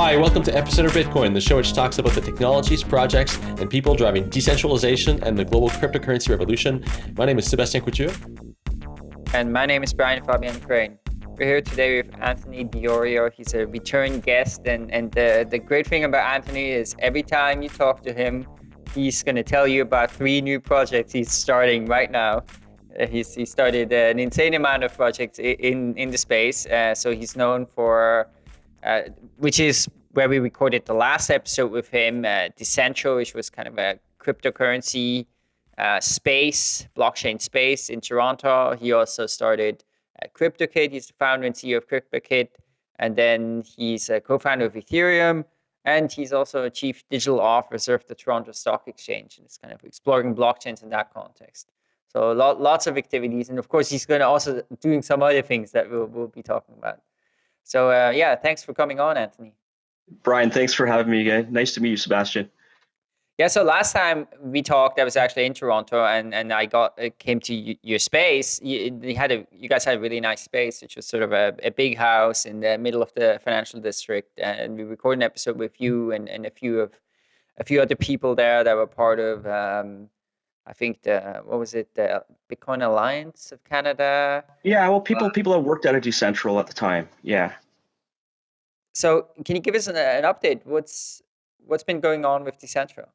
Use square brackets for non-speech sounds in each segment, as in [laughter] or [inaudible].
Hi, welcome to Epicenter Bitcoin, the show which talks about the technologies, projects, and people driving decentralization and the global cryptocurrency revolution. My name is Sebastian Couture. And my name is Brian Fabian Crain. We're here today with Anthony Di Iorio. He's a return guest, and, and the, the great thing about Anthony is every time you talk to him, he's going to tell you about three new projects he's starting right now. Uh, he's, he started an insane amount of projects in, in the space. Uh, so he's known for, uh, which is where we recorded the last episode with him, uh, Decentral, which was kind of a cryptocurrency uh, space, blockchain space in Toronto. He also started uh, KryptoKit. He's the founder and CEO of KryptoKit. And then he's a co-founder of Ethereum. And he's also a chief digital officer of the Toronto Stock Exchange. And it's kind of exploring blockchains in that context. So lot, lots of activities. And of course, he's going to also doing some other things that we'll, we'll be talking about. So uh, yeah, thanks for coming on, Anthony. Brian, thanks for having me again. Nice to meet you, Sebastian. Yeah, so last time we talked, I was actually in Toronto, and, and I got uh, came to your space. You, you, had a you guys had a really nice space, which was sort of a, a big house in the middle of the financial district, and we recorded an episode with you and, and a few of a few other people there that were part of. Um, I think the what was it the Bitcoin Alliance of Canada? Yeah, well, people uh, people that worked at a Decentral at the time. Yeah. So, can you give us an, an update? What's what's been going on with Decentral?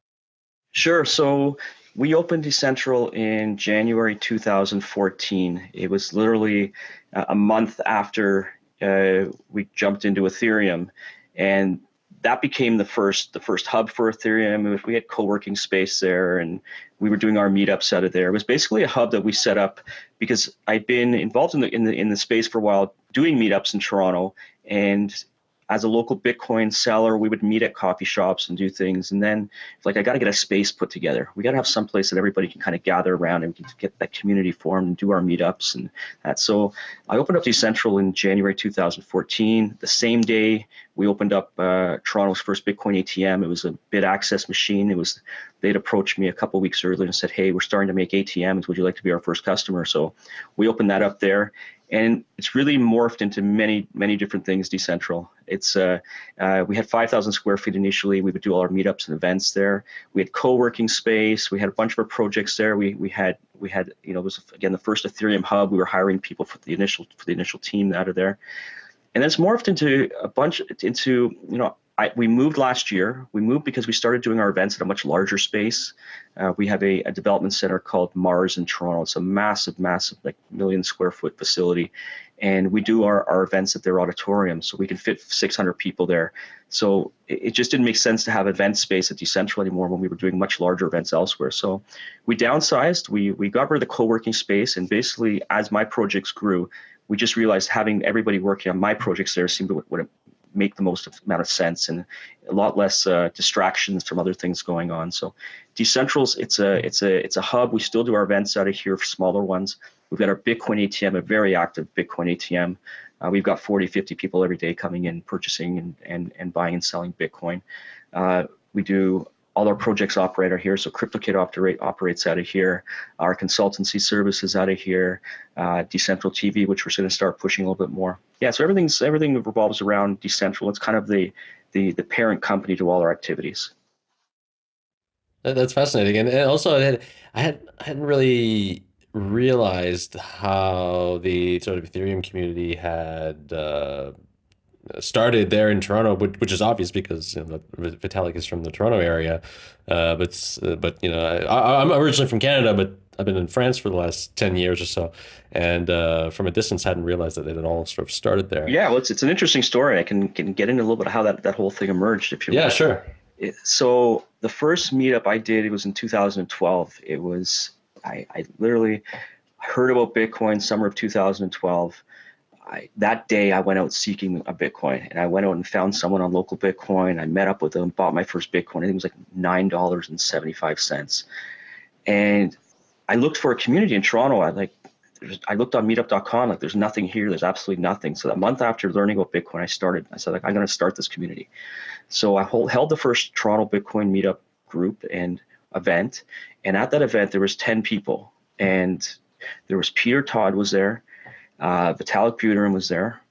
Sure. So we opened Decentral in January 2014. It was literally a month after uh, we jumped into Ethereum, and that became the first the first hub for Ethereum. We had co-working space there, and we were doing our meetups out of there. It was basically a hub that we set up because I'd been involved in the in the in the space for a while, doing meetups in Toronto, and as a local Bitcoin seller, we would meet at coffee shops and do things. And then, like, I got to get a space put together. We got to have some place that everybody can kind of gather around and we can get that community formed and do our meetups and that. So I opened up Decentral in January 2014. The same day, we opened up uh, Toronto's first Bitcoin ATM. It was a Bitaccess machine. It was they'd approached me a couple weeks earlier and said, "Hey, we're starting to make ATMs. Would you like to be our first customer?" So we opened that up there and it's really morphed into many many different things decentral. It's uh, uh, we had 5000 square feet initially. We would do all our meetups and events there. We had co-working space. We had a bunch of our projects there. We we had we had you know it was again the first ethereum hub. We were hiring people for the initial for the initial team out of there. And it's morphed into a bunch into you know I, we moved last year. We moved because we started doing our events at a much larger space. Uh, we have a, a, development center called Mars in Toronto. It's a massive, massive, like million square foot facility. And we do our, our events at their auditorium. So we can fit 600 people there. So it, it just didn't make sense to have event space at Decentral anymore when we were doing much larger events elsewhere. So we downsized, we, we got rid of the co working space. And basically, as my projects grew, we just realized having everybody working on my projects there seemed to make the most amount of sense and a lot less uh, distractions from other things going on. So Decentrals, it's a it's a it's a hub. We still do our events out of here for smaller ones. We've got our Bitcoin ATM, a very active Bitcoin ATM. Uh, we've got 40, 50 people every day coming in, purchasing and, and, and buying and selling Bitcoin. Uh, we do all our projects operate out here. So KryptoKit operate, operates out of here. Our consultancy services out of here. Uh, Decentral TV, which we're going to start pushing a little bit more. Yeah, so everything's everything revolves around Decentral. It's kind of the the the parent company to all our activities. That's fascinating, and also I had I had I hadn't really realized how the sort of Ethereum community had. Uh, started there in Toronto, which, which is obvious because you know, Vitalik is from the Toronto area. Uh, but uh, but you know, I, I'm originally from Canada, but I've been in France for the last ten years or so, and uh, from a distance, hadn't realized that it had all sort of started there. Yeah, well, it's it's an interesting story. I can can get into a little bit of how that that whole thing emerged, if you. Want. Yeah, want. sure. It, so the first meetup I did, it was in 2012. It was I, I literally heard about Bitcoin summer of 2012 I, that day I went out seeking a Bitcoin and I went out and found someone on local Bitcoin. I met up with them, bought my first Bitcoin. I think it was like nine dollars and I looked for a community in Toronto. I like I looked on meetup.com, like there's nothing here, there's absolutely nothing. So that month after learning about Bitcoin, I started, I said, like, I'm gonna start this community. So I hold, held the first Toronto Bitcoin meetup group and event. And at that event, there was 10 people. And there was Peter Todd was there, uh, Vitalik Buterin was there,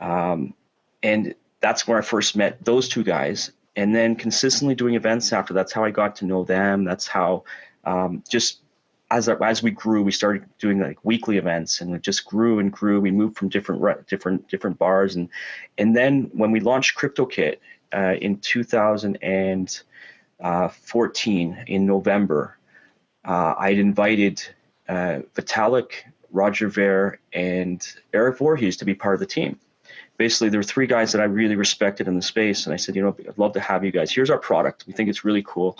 um, and that's where I first met those two guys. And then consistently doing events after that's how I got to know them. That's how um, just as as we grew, we started doing like weekly events, and it just grew and grew. We moved from different different different bars, and and then when we launched KryptoKit uh, in 2014 in November, uh, I had invited uh, Vitalik, Roger Ver, and Eric Voorhees to be part of the team. Basically, there were three guys that I really respected in the space, and I said, you know, I'd love to have you guys. Here's our product. We think it's really cool.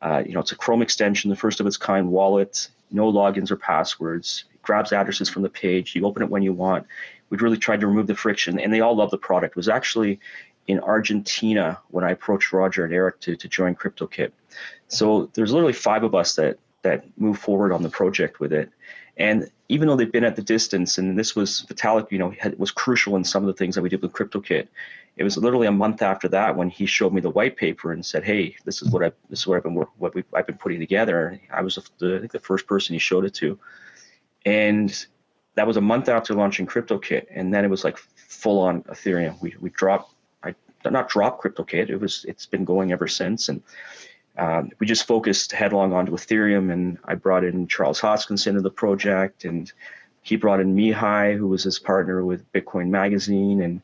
Uh, you know, it's a Chrome extension, the first of its kind wallet, no logins or passwords. It grabs addresses from the page. You open it when you want. We've really tried to remove the friction, and they all love the product. It was actually in Argentina when I approached Roger and Eric to, to join KryptoKit. So there's literally five of us that that move forward on the project with it. And even though they've been at the distance, and this was Vitalik, you know, had, was crucial in some of the things that we did with KryptoKit. It was literally a month after that when he showed me the white paper and said, "Hey, this is what I this is what I've been what we I've been putting together." I was the, I think the first person he showed it to, and that was a month after launching KryptoKit, and then it was like full on Ethereum. We we dropped I not dropped KryptoKit. It was it's been going ever since, and um, we just focused headlong onto Ethereum, and I brought in Charles Hoskinson into the project, and he brought in Mihai, who was his partner with Bitcoin Magazine, and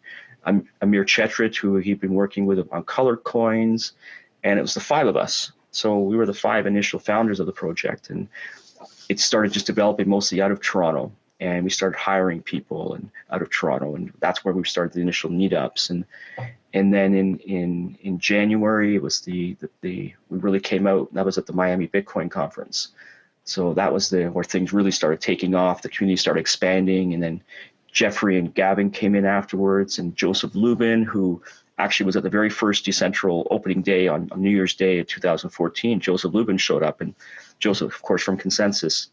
Amir Chetrit, who he'd been working with on color coins, and it was the five of us. So we were the five initial founders of the project, and it started just developing mostly out of Toronto and we started hiring people and out of Toronto, and that's where we started the initial meetups. And and then in in in January, it was the the, the we really came out. That was at the Miami Bitcoin conference. So that was the where things really started taking off. The community started expanding, and then Jeffrey and Gavin came in afterwards, and Joseph Lubin, who actually was at the very first Decentral opening day on, on New Year's Day of 2014. Joseph Lubin showed up, and Joseph, of course, from ConsenSys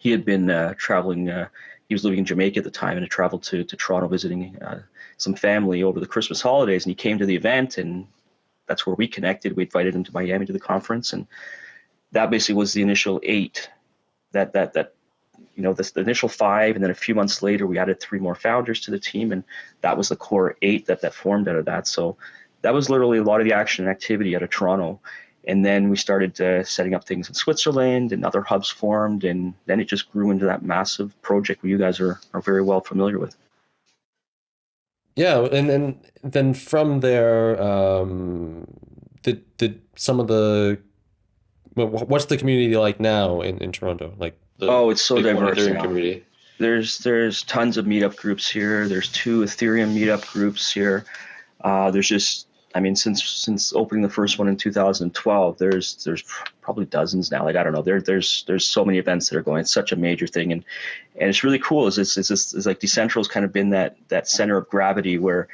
he had been uh, traveling. Uh, he was living in Jamaica at the time and had traveled to, to Toronto visiting uh, some family over the Christmas holidays. And he came to the event, and that's where we connected. We invited him to Miami to the conference, and that basically was the initial eight. That that that you know this the initial five, and then a few months later we added three more founders to the team, and that was the core eight that that formed out of that. So that was literally a lot of the action and activity out of Toronto and then we started uh, setting up things in Switzerland and other hubs formed. And then it just grew into that massive project where you guys are, are very well familiar with. Yeah. And then, then from there, um, did, did some of the, what's the community like now in, in Toronto? Like, oh, it's so diverse. Community. There's, there's tons of meetup groups here. There's two Ethereum meetup groups here. Uh, there's just I mean, since since opening the first one in 2012, there's there's probably dozens now. Like I don't know, there there's there's so many events that are going. It's such a major thing, and and it's really cool. Is it's, it's, it's, like Decentral's kind of been that that center of gravity where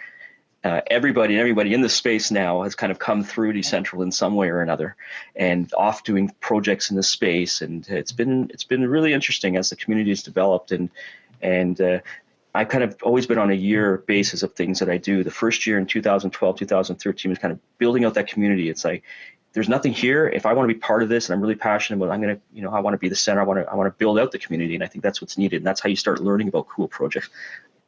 uh, everybody and everybody in the space now has kind of come through Decentral in some way or another, and off doing projects in the space. And it's been it's been really interesting as the community has developed and and uh, I've kind of always been on a year basis of things that I do. The first year in 2012, 2013 was kind of building out that community. It's like there's nothing here. If I want to be part of this and I'm really passionate about, I'm gonna, you know, I want to be the center. I want to, I want to build out the community, and I think that's what's needed. And that's how you start learning about cool projects.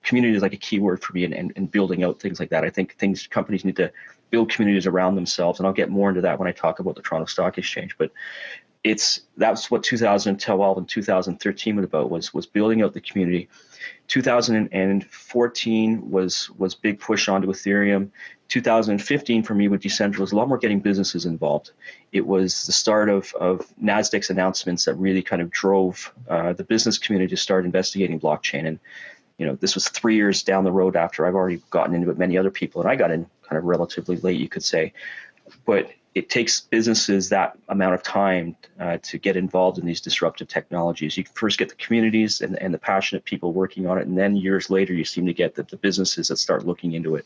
Community is like a key word for me, and, and, and building out things like that. I think things companies need to build communities around themselves, and I'll get more into that when I talk about the Toronto Stock Exchange. But it's that's what 2012 and 2013 was about was was building out the community. 2014 was was big push onto ethereum. 2015 for me with decentral was a lot more getting businesses involved. It was the start of, of nasdaq's announcements that really kind of drove uh, the business community to start investigating blockchain. And you know this was three years down the road after i've already gotten into it many other people and i got in kind of relatively late you could say. But it takes businesses that amount of time uh, to get involved in these disruptive technologies. You first get the communities and, and the passionate people working on it, and then years later, you seem to get the, the businesses that start looking into it.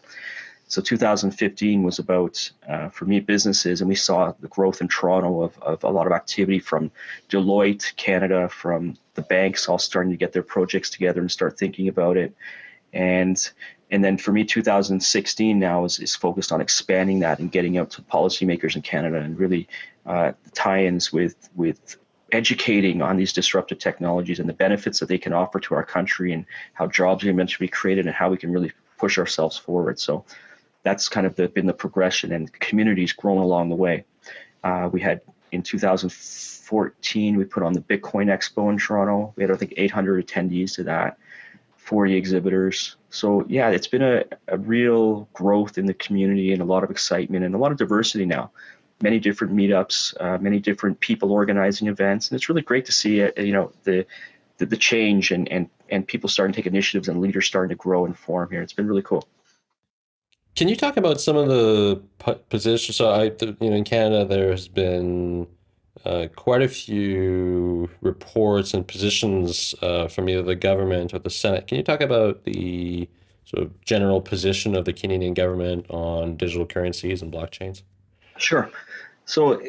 So 2015 was about, uh, for me, businesses, and we saw the growth in Toronto of, of a lot of activity from Deloitte, Canada, from the banks all starting to get their projects together and start thinking about it. And and then for me, 2016 now is, is focused on expanding that and getting out to policymakers in Canada and really uh, tie-ins with with educating on these disruptive technologies and the benefits that they can offer to our country and how jobs are meant to be created and how we can really push ourselves forward. So that's kind of the, been the progression, and communities grown along the way. Uh, we had in 2014, we put on the Bitcoin Expo in Toronto. We had, I think, 800 attendees to that, 40 exhibitors. So, yeah, it's been a, a real growth in the community and a lot of excitement and a lot of diversity now. Many different meetups, uh, many different people organizing events, and it's really great to see, uh, you know, the the, the change and, and and people starting to take initiatives and leaders starting to grow and form here. It's been really cool. Can you talk about some of the positions? So, I, you know, in Canada, there has been uh, quite a few reports and positions uh, from either the government or the Senate. Can you talk about the sort of general position of the Canadian government on digital currencies and blockchains? Sure. So,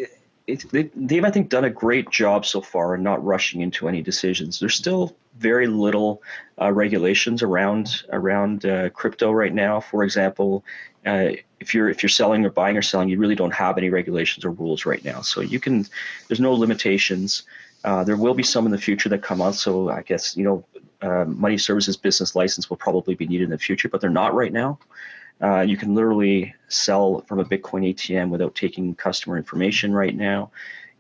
it, they, they've, I think, done a great job so far in not rushing into any decisions. There's still very little uh, regulations around around uh, crypto right now. For example, uh, if you're if you're selling or buying or selling, you really don't have any regulations or rules right now. So you can, there's no limitations. Uh, there will be some in the future that come out. So I guess you know, uh, money services business license will probably be needed in the future, but they're not right now. Uh, you can literally sell from a Bitcoin ATM without taking customer information right now.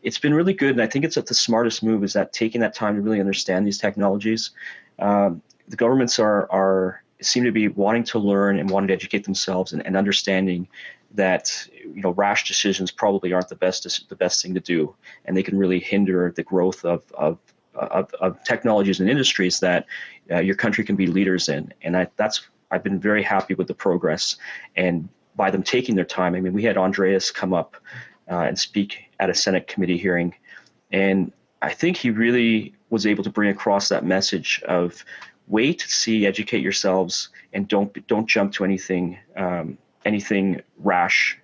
It's been really good, and I think it's the smartest move is that taking that time to really understand these technologies. Um, the governments are are seem to be wanting to learn and wanting to educate themselves and, and understanding that you know rash decisions probably aren't the best the best thing to do, and they can really hinder the growth of of of, of technologies and industries that uh, your country can be leaders in. And I, that's I've been very happy with the progress and by them taking their time. I mean, we had Andreas come up uh, and speak at a Senate committee hearing, and I think he really was able to bring across that message of wait, see, educate yourselves, and don't don't jump to anything um, anything rash.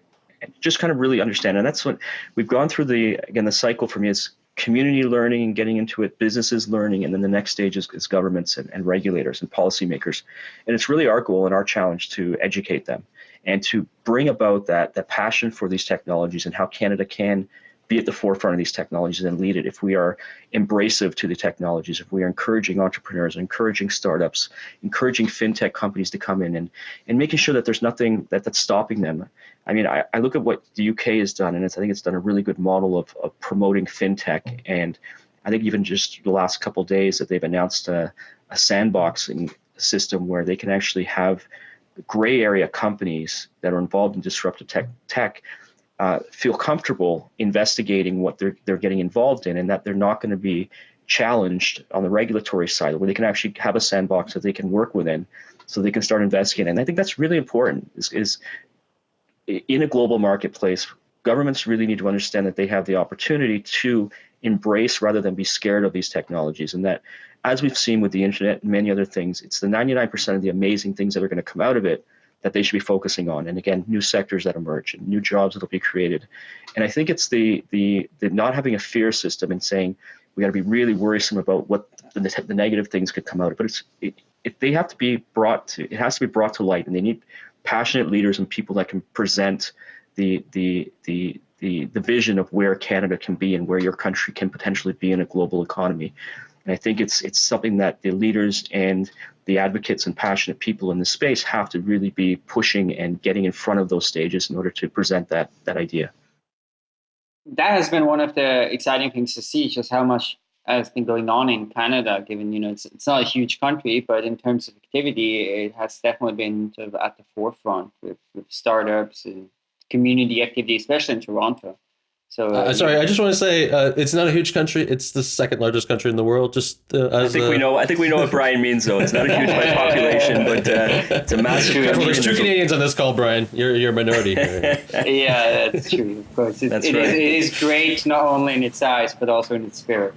Just kind of really understand, and that's what we've gone through. The again, the cycle for me is community learning and getting into it, businesses learning, and then the next stage is, is governments and, and, regulators and policymakers. And it's really our goal and our challenge to educate them and to bring about that that passion for these technologies and how Canada can be at the forefront of these technologies and lead it if we are embracive to the technologies, if we are encouraging entrepreneurs, encouraging startups, encouraging fintech companies to come in and, and making sure that there's nothing that, that's stopping them. I mean, I, I look at what the UK has done, and I think it's done a really good model of, of promoting fintech. And I think even just the last couple days that they've announced a, a sandboxing system where they can actually have gray area companies that are involved in disruptive tech, tech uh, feel comfortable investigating what they're they're getting involved in, and that they're not going to be challenged on the regulatory side, where they can actually have a sandbox that they can work within, so they can start investigating. And I think that's really important. Is, is in a global marketplace, governments really need to understand that they have the opportunity to embrace rather than be scared of these technologies, and that as we've seen with the internet and many other things, it's the 99% of the amazing things that are going to come out of it that they should be focusing on. And again, new sectors that emerge and new jobs that will be created. And I think it's the the, the not having a fear system and saying we got to be really worrisome about what the, the, negative things could come out. But it's it, it, they have to be brought to it has to be brought to light, and they need passionate leaders and people that can present the the the the, the vision of where Canada can be and where your country can potentially be in a global economy. And I think it's it's something that the leaders and the advocates and passionate people in the space have to really be pushing and getting in front of those stages in order to present that that idea. That has been one of the exciting things to see, just how much has been going on in Canada. Given you know it's it's not a huge country, but in terms of activity, it has definitely been sort of at the forefront with, with startups and community activity, especially in Toronto. So, uh, uh, sorry, I just want to say uh, it's not a huge country. It's the second largest country in the world. Just uh, I think we know. I think we know what [laughs] Brian means, though. It's not a huge by population, but uh, it's a massive. Country. Well, there's two Canadians on this call, Brian. You're you're a minority. [laughs] yeah, that's true. Of course, it, that's it right. Is, it is great not only in its size but also in its spirit.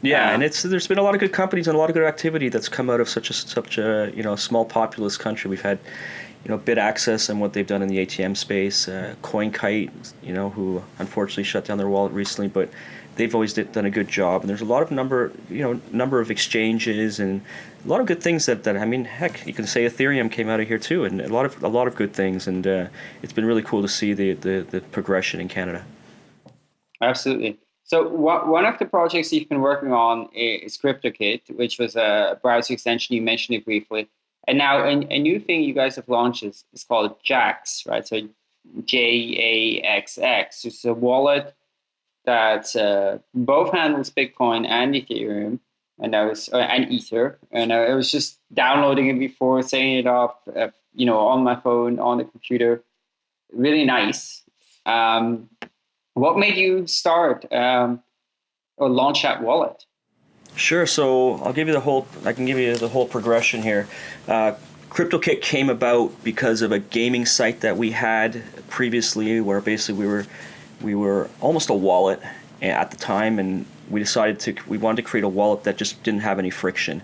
Yeah, and it's there's been a lot of good companies and a lot of good activity that's come out of such a such a you know small populous country. We've had you know, BitAccess and what they've done in the ATM space. Uh, CoinKite, you know, who unfortunately shut down their wallet recently, but they've always did, done a good job. And there's a lot of number, you know, number of exchanges and a lot of good things that, that I mean, heck, you can say Ethereum came out of here too, and a lot of a lot of good things. And uh, it's been really cool to see the, the, the progression in Canada. Absolutely. So one of the projects you've been working on is KryptoKit, which was a browser extension. You mentioned it briefly. And now a, a new thing you guys have launched is, is called Jaxx, right? So J A X X. It's a wallet that uh, both handles Bitcoin and Ethereum, and I was uh, and Ether, and I was just downloading it before, setting it up, uh, you know, on my phone, on the computer. Really nice. Um, what made you start um, or launch that wallet? Sure. So I'll give you the whole. I can give you the whole progression here. Uh, KryptoKit came about because of a gaming site that we had previously, where basically we were we were almost a wallet at the time, and we decided to we wanted to create a wallet that just didn't have any friction.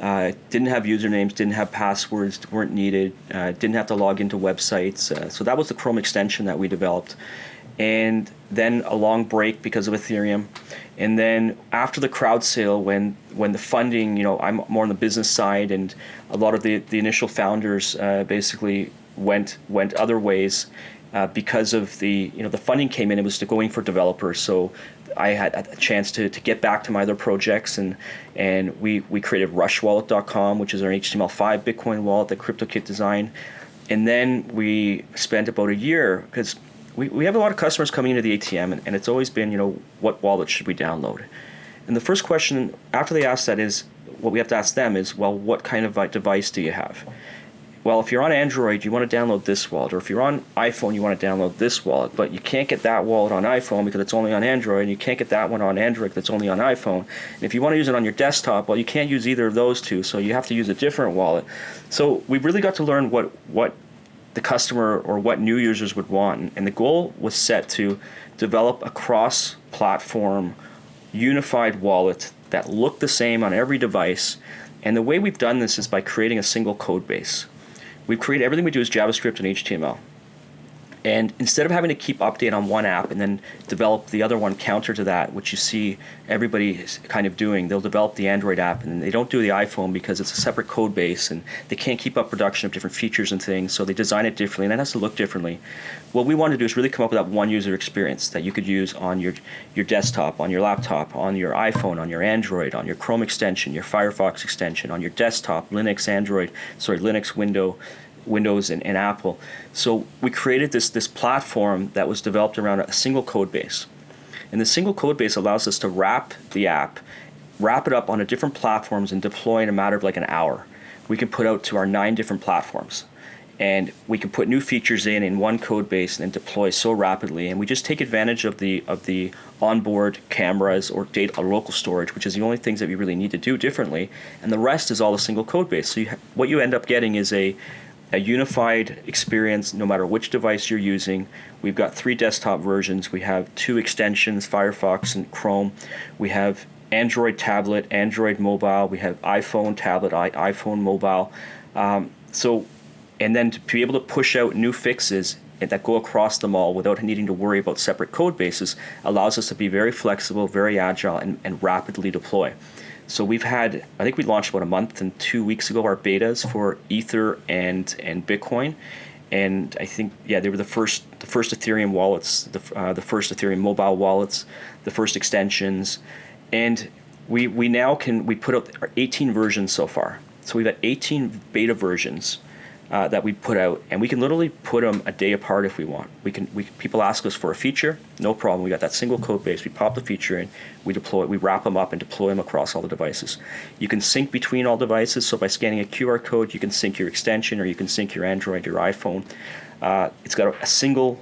Uh, didn't have usernames, didn't have passwords, weren't needed, uh, didn't have to log into websites. Uh, so that was the Chrome extension that we developed. And then a long break because of Ethereum. And then after the crowd sale, when when the funding, you know, I'm more on the business side, and a lot of the, the initial founders uh, basically went went other ways uh, because of the you know the funding came in. It was going for developers, so I had a chance to, to get back to my other projects, and and we we created RushWallet.com, which is our HTML5 Bitcoin wallet that KryptoKit designed, and then we spent about a year because we, we have a lot of customers coming into the ATM, and, and it's always been, you know, what wallet should we download? And the first question after they ask that is, what we have to ask them is, well, what kind of device do you have? Well, if you're on Android, you want to download this wallet, or if you're on iPhone, you want to download this wallet, but you can't get that wallet on iPhone because it's only on Android, and you can't get that one on Android that's only on iPhone. And if you want to use it on your desktop, well, you can't use either of those two, so you have to use a different wallet. So we really got to learn what what the customer or what new users would want. And the goal was set to develop a cross platform unified wallet that looked the same on every device. And the way we've done this is by creating a single code base. We've created everything we do is JavaScript and HTML. And instead of having to keep update on one app and then develop the other one counter to that, which you see everybody kind of doing, they'll develop the Android app and they don't do the iPhone because it's a separate code base and they can't keep up production of different features and things, so they design it differently and it has to look differently. What we want to do is really come up with that one user experience that you could use on your, your desktop, on your laptop, on your iPhone, on your Android, on your Chrome extension, your Firefox extension, on your desktop, Linux, Android, sorry, Linux, Window, Windows and, and Apple. So we created this, this platform that was developed around a single code base. And the single code base allows us to wrap the app, wrap it up on a different platforms and deploy in a matter of like an hour. We can put out to our nine different platforms and we can put new features in in one code base and deploy so rapidly and we just take advantage of the of the onboard cameras or data or local storage which is the only things that we really need to do differently and the rest is all a single code base so you what you end up getting is a a unified experience no matter which device you're using. We've got three desktop versions. We have two extensions, Firefox and Chrome. We have Android tablet, Android mobile. We have iPhone tablet, iPhone mobile. Um, so, and then to be able to push out new fixes that go across them all without needing to worry about separate code bases allows us to be very flexible, very agile, and, and rapidly deploy. So we've had, I think we launched about a month and two weeks ago our betas for Ether and and Bitcoin, and I think yeah they were the first the first Ethereum wallets, the uh, the first Ethereum mobile wallets, the first extensions, and we we now can we put out 18 versions so far. So we've got 18 beta versions uh, that we put out, and we can literally put them a day apart if we want. We can. We people ask us for a feature, no problem. We got that single code base. We pop the feature in, we deploy, we wrap them up and deploy them across all the devices. You can sync between all devices. So by scanning a QR code, you can sync your extension, or you can sync your Android, your iPhone. Uh, it's got a, a single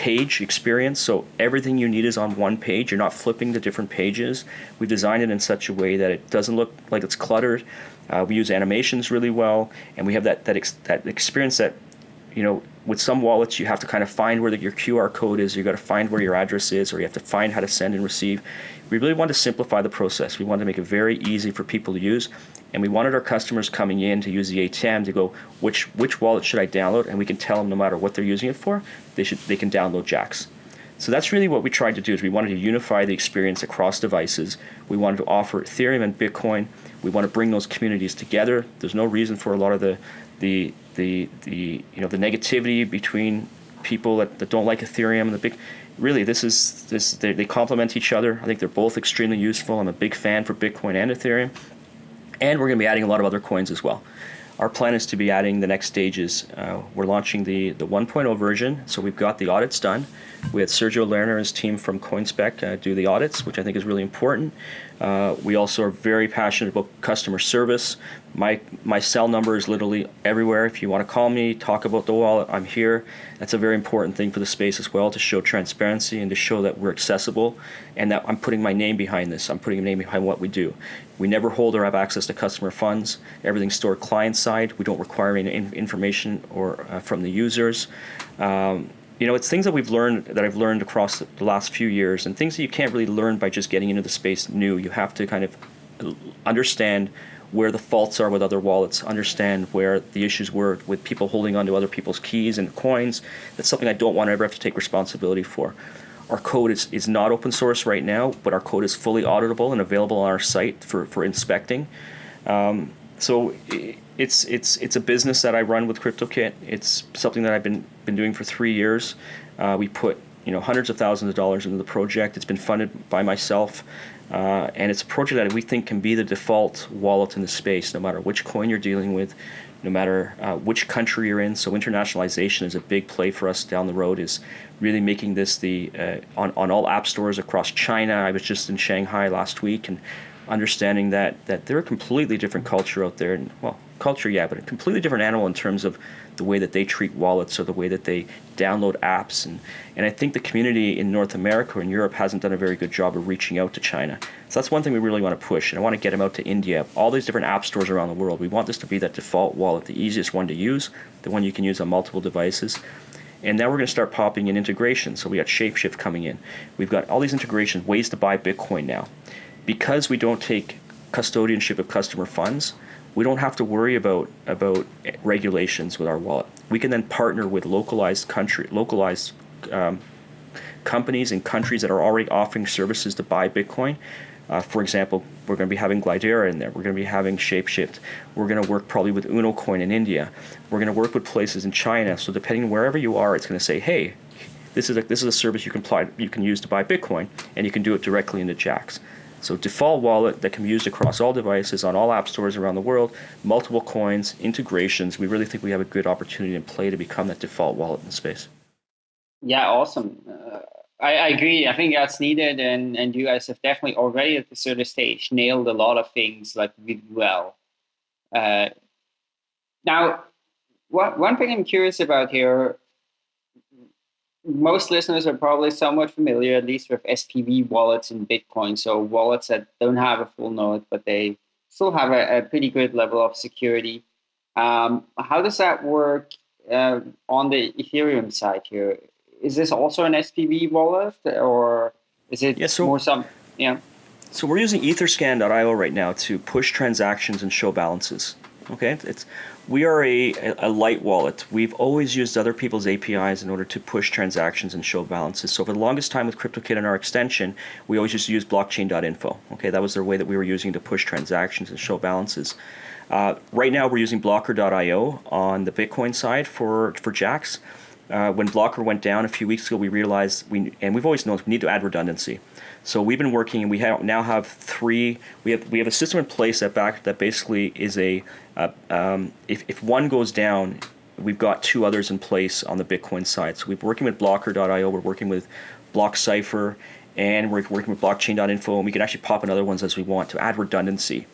page experience, so everything you need is on one page. You're not flipping the different pages. We've designed it in such a way that it doesn't look like it's cluttered. Uh, we use animations really well, and we have that that ex- that experience that you know with some wallets you have to kind of find where the, your QR code is. You got to find where your address is, or you have to find how to send and receive. We really want to simplify the process. We want to make it very easy for people to use, and we wanted our customers coming in to use the ATM to go which which wallet should I download, and we can tell them no matter what they're using it for, they should they can download Jaxx. So that's really what we tried to do is we wanted to unify the experience across devices. We wanted to offer Ethereum and Bitcoin we want to bring those communities together. There's no reason for a lot of the the the, the you know the negativity between people that, that don't like Ethereum and the big really this is this they, they complement each other. I think they're both extremely useful. I'm a big fan for Bitcoin and Ethereum. And we're going to be adding a lot of other coins as well. our plan is to be adding the next stages. Uh, we're launching the, the 1.0 version, so we've got the audits done. We had Sergio Lerner and his team from Coinspect uh, do the audits, which I think is really important. Uh, we also are very passionate about customer service. My my cell number is literally everywhere. If you want to call me, talk about the wallet, I'm here. That's a very important thing for the space as well to show transparency and to show that we're accessible and that I'm putting my name behind this. I'm putting a name behind what we do. We never hold or have access to customer funds. Everything's stored client side. We don't require any information or uh, from the users. Um, you know, it's things that we've learned that I've learned across the last few years, and things that you can't really learn by just getting into the space new. You have to kind of understand where the faults are with other wallets, understand where the issues were with people holding onto other people's keys and coins. That's something I don't want to ever have to take responsibility for. Our code is, is not open source right now, but our code is fully auditable and available on our site for, for inspecting. Um, so it's it's it's a business that I run with KryptoKit. It's something that I've been been doing for three years. Uh, we put you know hundreds of thousands of dollars into the project. It's been funded by myself, uh, and it's a project that we think can be the default wallet in the space, no matter which coin you're dealing with, no matter uh, which country you're in. So internationalization is a big play for us down the road. Is really making this the uh, on on all app stores across China. I was just in Shanghai last week and understanding that that they're a completely different culture out there, and well, culture, yeah, but a completely different animal in terms of the way that they treat wallets or the way that they download apps, and and I think the community in North America or in Europe hasn't done a very good job of reaching out to China. So that's one thing we really want to push, and I want to get them out to India, all these different app stores around the world. We want this to be that default wallet, the easiest one to use, the one you can use on multiple devices. And now we're going to start popping in integration. So we got Shapeshift coming in. We've got all these integrations, ways to buy Bitcoin now because we don't take custodianship of customer funds, we don't have to worry about about regulations with our wallet. We can then partner with localized country, localized um, companies and countries that are already offering services to buy Bitcoin. Uh, for example, we're going to be having Glidera in there. We're going to be having Shapeshift. We're going to work probably with UnoCoin in India. We're going to work with places in China. So depending wherever you are, it's going to say, hey, this is a, this is a service you can apply, you can use to buy Bitcoin, and you can do it directly into Jaxx. So default wallet that can be used across all devices on all app stores around the world, multiple coins, integrations. We really think we have a good opportunity in play to become that default wallet in space. Yeah, awesome. Uh, I, I, agree. I think that's needed, and and you guys have definitely already at this early stage nailed a lot of things like really well. Uh, now, one one thing I'm curious about here most listeners are probably somewhat familiar, at least with SPV wallets in Bitcoin. So wallets that don't have a full node, but they still have a, a pretty good level of security. Um, how does that work uh, on the Ethereum side here? Is this also an SPV wallet, or is it yeah, so, more some? Yeah. So we're using Etherscan.io right now to push transactions and show balances. Okay, it's we are a, a light wallet. We've always used other people's APIs in order to push transactions and show balances. So for the longest time with KryptoKit and our extension, we always just used to use blockchain.info. Okay, that was the way that we were using to push transactions and show balances. Uh, right now, we're using Blockr.io on the Bitcoin side for for Jaxx. Uh, when Blockr went down a few weeks ago, we realized we and we've always known we need to add redundancy. So we've been working, and we have, now have three. We have we have a system in place that back that basically is a uh, um, if, if one goes down, we've got two others in place on the Bitcoin side. So we're working with Blockr.io, we're working with BlockCypher, and we're working with Blockchain.info, and we can actually pop in other ones as we want to add redundancy.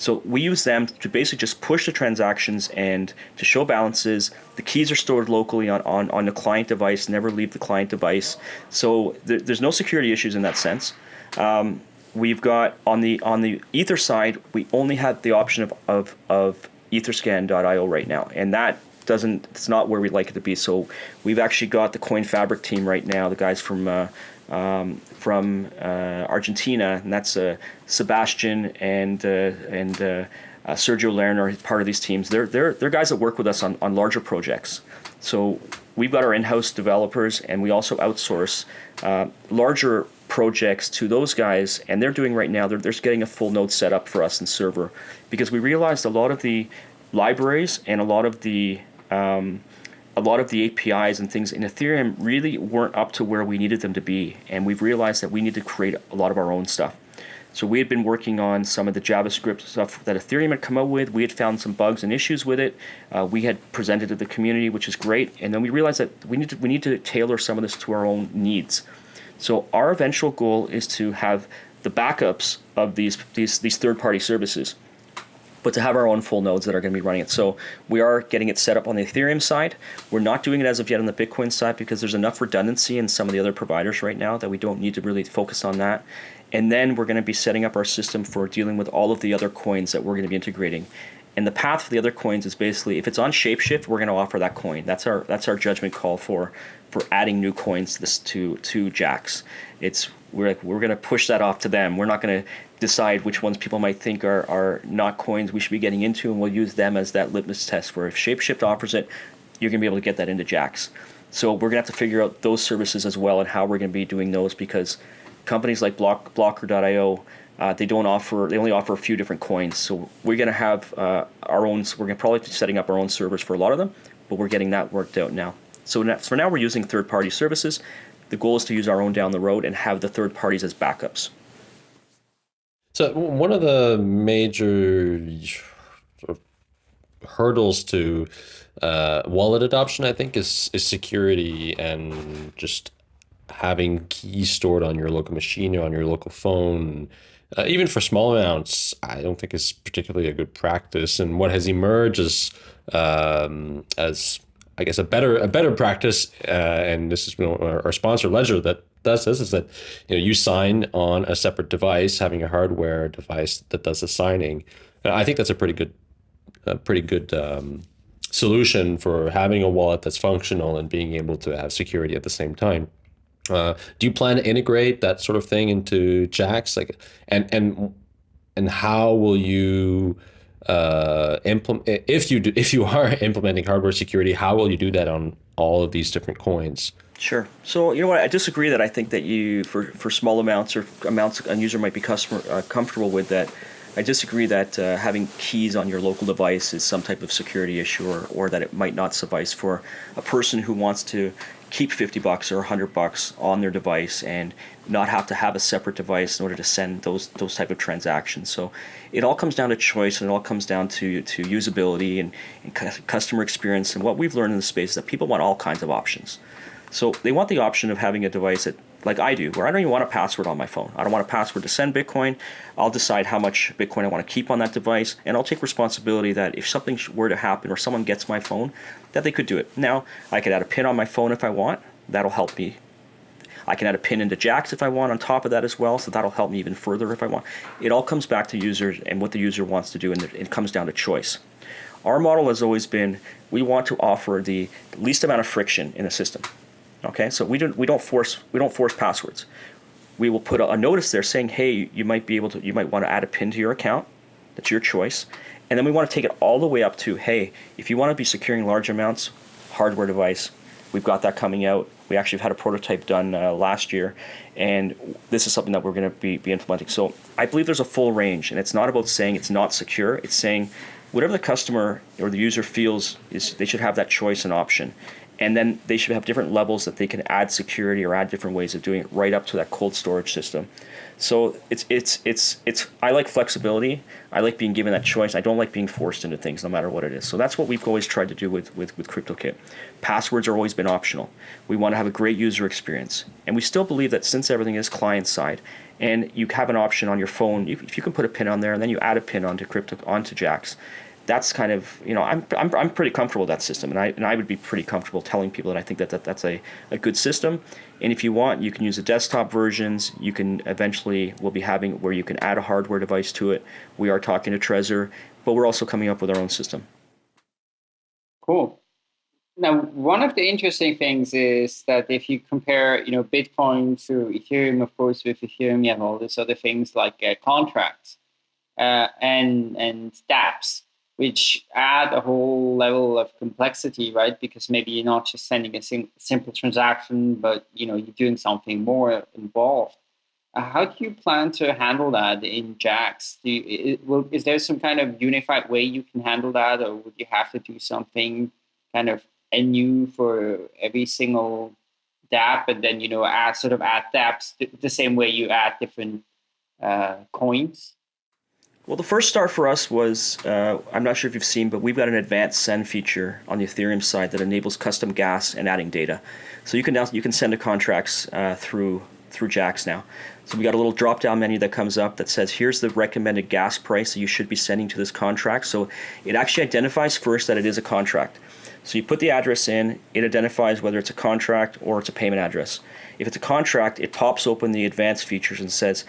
So we use them to basically just push the transactions and to show balances. The keys are stored locally on, on, on the client device, never leave the client device. So there, there's no security issues in that sense. Um, we've got on the on the ether side we only have the option of of, of etherscan.io right now and that doesn't it's not where we'd like it to be so we've actually got the CoinFabrik team right now the guys from uh, um, from uh, Argentina and that's uh, Sebastian and uh, and Sergio Lerner part of these teams. They're they're they're guys that work with us on, on larger projects. So we've got our in-house developers and we also outsource larger projects to those guys, and they're doing right now, they're, they're getting a full node set up for us in server. Because we realized a lot of the libraries and a lot of the um, a lot of the APIs and things in Ethereum really weren't up to where we needed them to be, and we've realized that we need to create a lot of our own stuff. So we had been working on some of the JavaScript stuff that Ethereum had come up with. We had found some bugs and issues with it. Uh, we had presented to the community, which is great. And then we realized that we need to we need to tailor some of this to our own needs. So our eventual goal is to have the backups of these these these third party services but to have our own full nodes that are going to be running it. So we are getting it set up on the Ethereum side. We're not doing it as of yet on the Bitcoin side because there's enough redundancy in some of the other providers right now that we don't need to really focus on that. And then we're going to be setting up our system for dealing with all of the other coins that we're going to be integrating. And the path for the other coins is basically if it's on Shapeshift, we're going to offer that coin. That's our that's our judgment call for for adding new coins to this to to Jaxx. It's we're like we're going to push that off to them. We're not going to decide which ones people might think are, are not coins we should be getting into, and we'll use them as that litmus test where if Shapeshift offers it, you're going to be able to get that into Jaxx. So we're going to have to figure out those services as well and how we're going to be doing those because companies like Block, Blockr.io, uh, they don't offer, they only offer a few different coins. So we're going to have uh, our own, we're going to probably be setting up our own servers for a lot of them, but we're getting that worked out now. So now, for now, we're using third party services. The goal is to use our own down the road and have the third parties as backups. So one of the major hurdles to uh, wallet adoption, I think, is is security and just having keys stored on your local machine or on your local phone. Uh, even for small amounts, I don't think is particularly a good practice. And what has emerged as um, as I guess a better a better practice, uh, and this is you know, our, our sponsor Ledger that does this is that you know you sign on a separate device, having a hardware device that does the signing. And I think that's a pretty good, a pretty good um, solution for having a wallet that's functional and being able to have security at the same time. Uh, do you plan to integrate that sort of thing into Jaxx? Like, and and and how will you uh, implement if you do, [laughs] if you are implementing hardware security? How will you do that on all of these different coins? Sure. So you know what? I disagree that I think that you for, for small amounts or amounts a user might be customer uh, comfortable with that. I disagree that uh, having keys on your local device is some type of security issue, or, or that it might not suffice for a person who wants to keep 50 bucks or 100 bucks on their device and not have to have a separate device in order to send those those type of transactions. So it all comes down to choice and it all comes down to to usability and, and customer experience. And what we've learned in the space is that people want all kinds of options. So they want the option of having a device that, like I do, where I don't even want a password on my phone. I don't want a password to send Bitcoin. I'll decide how much Bitcoin I want to keep on that device, and I'll take responsibility that if something were to happen or someone gets my phone, that they could do it. Now, I could add a pin on my phone if I want. That'll help me. I can add a pin into Jaxx if I want on top of that as well, so that'll help me even further if I want. It all comes back to users and what the user wants to do, and it comes down to choice. Our model has always been we want to offer the least amount of friction in the system. Okay, so we don't we don't force we don't force passwords. We will put a, a notice there saying, hey, you might be able to you might want to add a pin to your account. That's your choice. And then we want to take it all the way up to, hey, if you want to be securing large amounts, hardware device, we've got that coming out. We actually had a prototype done uh, last year, and this is something that we're going to be, be implementing. So I believe there's a full range, and it's not about saying it's not secure. It's saying whatever the customer or the user feels is they should have that choice and option and then they should have different levels that they can add security or add different ways of doing it right up to that cold storage system. So it's it's it's it's I like flexibility. I like being given that choice. I don't like being forced into things no matter what it is. So that's what we've always tried to do with with with KryptoKit. Passwords are always been optional. We want to have a great user experience. And we still believe that since everything is client side and you have an option on your phone, if you can put a pin on there and then you add a pin onto crypto onto Jaxx, that's kind of you know I'm, I'm, I'm pretty comfortable with that system and I, and I would be pretty comfortable telling people that I think that, that that's a, a good system. And if you want you can use the desktop versions. You can eventually we'll be having where you can add a hardware device to it. We are talking to Trezor but we're also coming up with our own system. Cool. Now one of the interesting things is that if you compare you know Bitcoin to Ethereum of course with Ethereum you have all these other things like uh, contracts uh, and and dApps which add a whole level of complexity, right? Because maybe you're not just sending a sim- simple transaction, but you know you're doing something more involved. Uh, how do you plan to handle that in Jaxx? Do you, will, is there some kind of unified way you can handle that, or would you have to do something kind of anew for every single dApp, and then you know add sort of add dApps the, the same way you add different uh, coins? Well, the first start for us was uh, I'm not sure if you've seen, but we've got an advanced send feature on the Ethereum side that enables custom gas and adding data. So you can now you can send the contracts uh, through through Jaxx now. So we got a little drop down menu that comes up that says here's the recommended gas price that you should be sending to this contract. So it actually identifies first that it is a contract. So you put the address in, it identifies whether it's a contract or it's a payment address. If it's a contract, it pops open the advanced features and says,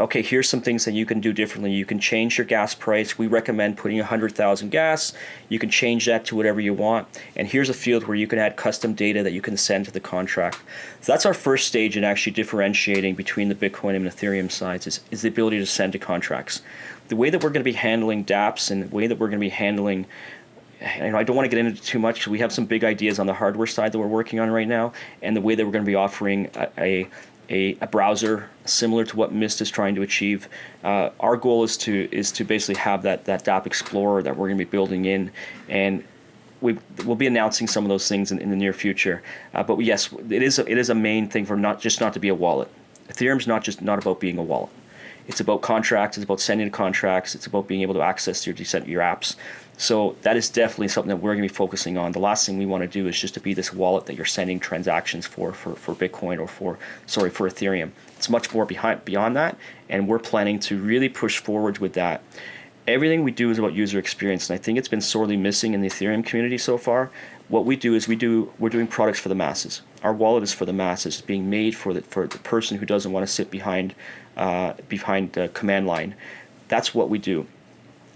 okay, here's some things that you can do differently. You can change your gas price. We recommend putting 100,000 gas. You can change that to whatever you want. And here's a field where you can add custom data that you can send to the contract. So that's our first stage in actually differentiating between the Bitcoin and Ethereum sides is, is the ability to send to contracts. The way that we're going to be handling dApps and the way that we're going to be handling and I don't want to get into too much. We have some big ideas on the hardware side that we're working on right now, and the way that we're going to be offering a, a a, a, browser similar to what Mist is trying to achieve. Uh, our goal is to is to basically have that that dApp Explorer that we're going to be building in, and we will be announcing some of those things in, in the near future. Uh, but yes, it is a, it is a main thing for not just not to be a wallet. Ethereum's not just not about being a wallet. It's about contracts. It's about sending contracts. It's about being able to access your your apps. So that is definitely something that we're going to be focusing on. The last thing we want to do is just to be this wallet that you're sending transactions for, for, for Bitcoin or for, sorry, for Ethereum. It's much more behind, beyond that, and we're planning to really push forward with that. Everything we do is about user experience, and I think it's been sorely missing in the Ethereum community so far. What we do is we do we're doing products for the masses. Our wallet is for the masses, It's being made for the for the person who doesn't want to sit behind uh, behind the command line. That's what we do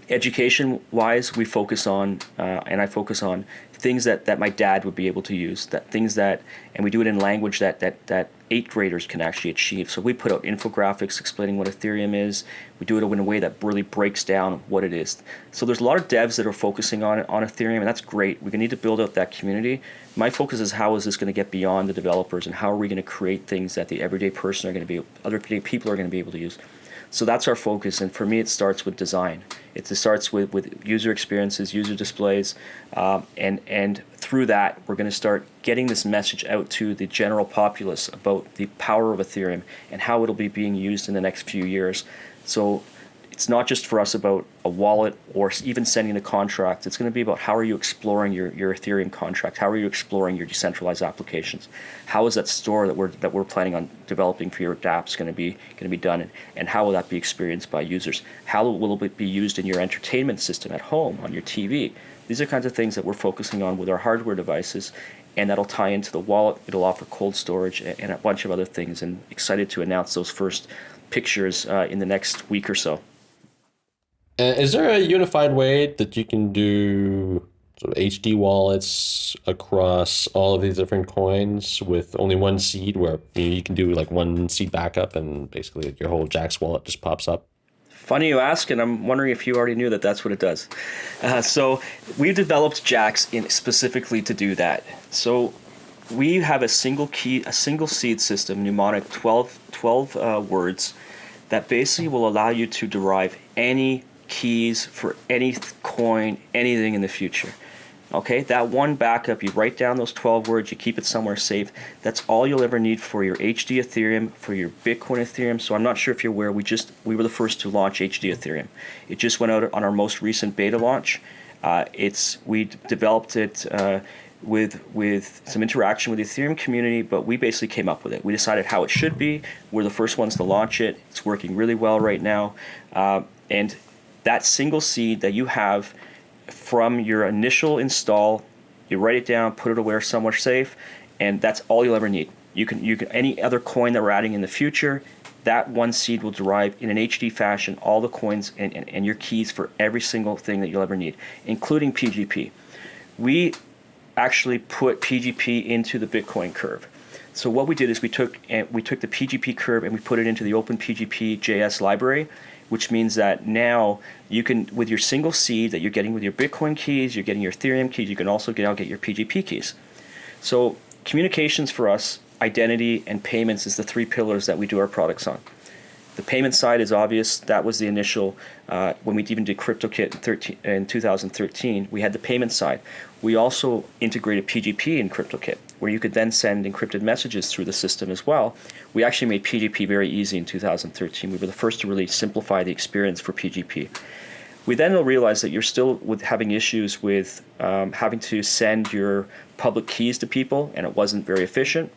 education wise we focus on uh, and i focus on things that, that my dad would be able to use that things that and we do it in language that that that eighth graders can actually achieve. So we put out infographics explaining what ethereum is. We do it in a way that really breaks down what it is. So there's a lot of devs that are focusing on on ethereum and that's great. We need to build out that community. My focus is how is this going to get beyond the developers and how are we going to create things that the everyday person are going to be other people are going to be able to use so that's our focus, and for me, it starts with design. It starts with, with user experiences, user displays, um, and and through that, we're going to start getting this message out to the general populace about the power of Ethereum and how it'll be being used in the next few years. So it's not just for us about a wallet or even sending a contract. It's going to be about how are you exploring your, your Ethereum contract? How are you exploring your decentralized applications? How is that store that we're that we're planning on developing for your dApps going to be going to be done, and, and how will that be experienced by users? How will it be used in your entertainment system at home on your TV? These are kinds of things that we're focusing on with our hardware devices, and that'll tie into the wallet. It'll offer cold storage and a bunch of other things. And excited to announce those first pictures uh, in the next week or so. Uh, is there a unified way that you can do sort of HD wallets across all of these different coins with only one seed where you, know, you can do like one seed backup and basically your whole Jaxx wallet just pops up? Funny you ask, and I'm wondering if you already knew that that's what it does. Uh, so we've developed Jaxx in specifically to do that. So we have a single key, a single seed system, mnemonic 12, 12 uh, words, that basically will allow you to derive any keys for any coin, anything in the future. Okay, that one backup, you write down those 12 words, you keep it somewhere safe. That's all you'll ever need for your HD Ethereum, for your Bitcoin Ethereum. So I'm not sure if you're aware, we just we were the first to launch HD Ethereum. It just went out on our most recent beta launch. Uh, it's we developed it uh, with with some interaction with the Ethereum community, but we basically came up with it. We decided how it should be. We're the first ones to launch it. It's working really well right now, uh, and that single seed that you have from your initial install, you write it down, put it away somewhere safe, and that's all you'll ever need. You can you can any other coin that we're adding in the future, that one seed will derive in an HD fashion all the coins and, and, and your keys for every single thing that you'll ever need, including PGP. We actually put PGP into the Bitcoin curve. So what we did is we took and we took the PGP curve and we put it into the Open PGP JS library, which means that now you can, with your single seed that you're getting with your Bitcoin keys, you're getting your Ethereum keys, you can also now get your PGP keys. So communications for us, identity and payments is the three pillars that we do our products on. The payment side is obvious. That was the initial, uh, when we even did KryptoKit in, 13, in 2013, we had the payment side. We also integrated PGP in KryptoKit, where you could then send encrypted messages through the system as well. We actually made PGP very easy in 2013. We were the first to really simplify the experience for PGP. We then realized that you're still with having issues with um, having to send your public keys to people, and it wasn't very efficient.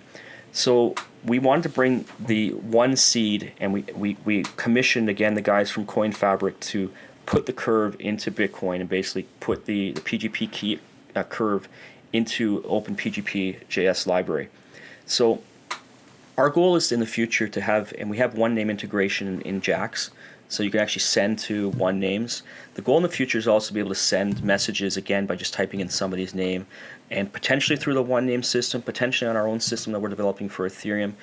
So we wanted to bring the one seed, and we, we, we commissioned again the guys from CoinFabrik to put the curve into Bitcoin and basically put the, the PGP key curve into OpenPGP JS library. So our goal is in the future to have, and we have Onename integration in, in Jaxx, so you can actually send to Onenames. The goal in the future is also to be able to send messages again by just typing in somebody's name and potentially through the Onename system, potentially on our own system that we're developing for Ethereum.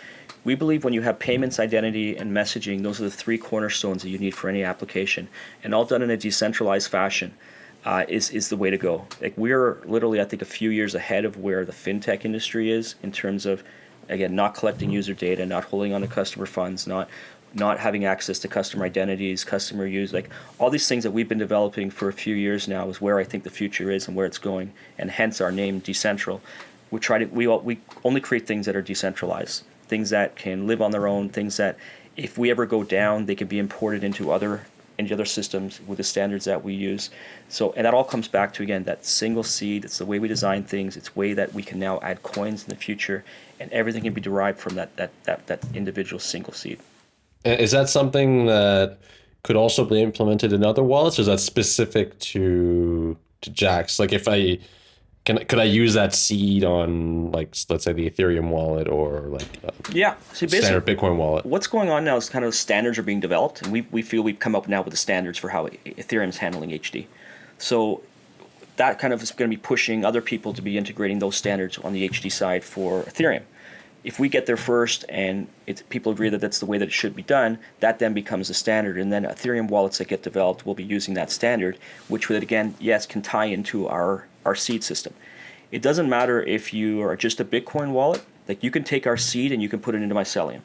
We believe when you have payments, identity, and messaging, those are the three cornerstones that you need for any application, and all done in a decentralized fashion. Uh, is is the way to go. Like we're literally, I think, a few years ahead of where the fintech industry is in terms of, again, not collecting user data, not holding on to customer funds, not not having access to customer identities, customer use, like all these things that we've been developing for a few years now is where I think the future is and where it's going, and hence our name Decentral. We try to we we only create things that are decentralized, things that can live on their own, things that if we ever go down, they can be imported into other into other systems with the standards that we use. So, and that all comes back to again that single seed. It's the way we design things. It's way that we can now add coins in the future, and everything can be derived from that that that, that individual single seed. Uh, is that something that could also be implemented in other wallets, or is that specific to to Jaxx? Like, if I can, could I use that seed on like let's say the Ethereum wallet or like uh, yeah, so standard Bitcoin wallet? What's going on now is kind of standards are being developed, and we we feel we've come up now with the standards for how Ethereum is handling HD. So that kind of is going to be pushing other people to be integrating those standards on the HD side for Ethereum if we get there first and people agree that that's the way that it should be done, that then becomes the standard. And then Ethereum wallets that get developed will be using that standard, which would again, yes, can tie into our, our seed system. It doesn't matter if you are just a Bitcoin wallet, like you can take our seed and you can put it into Mycelium.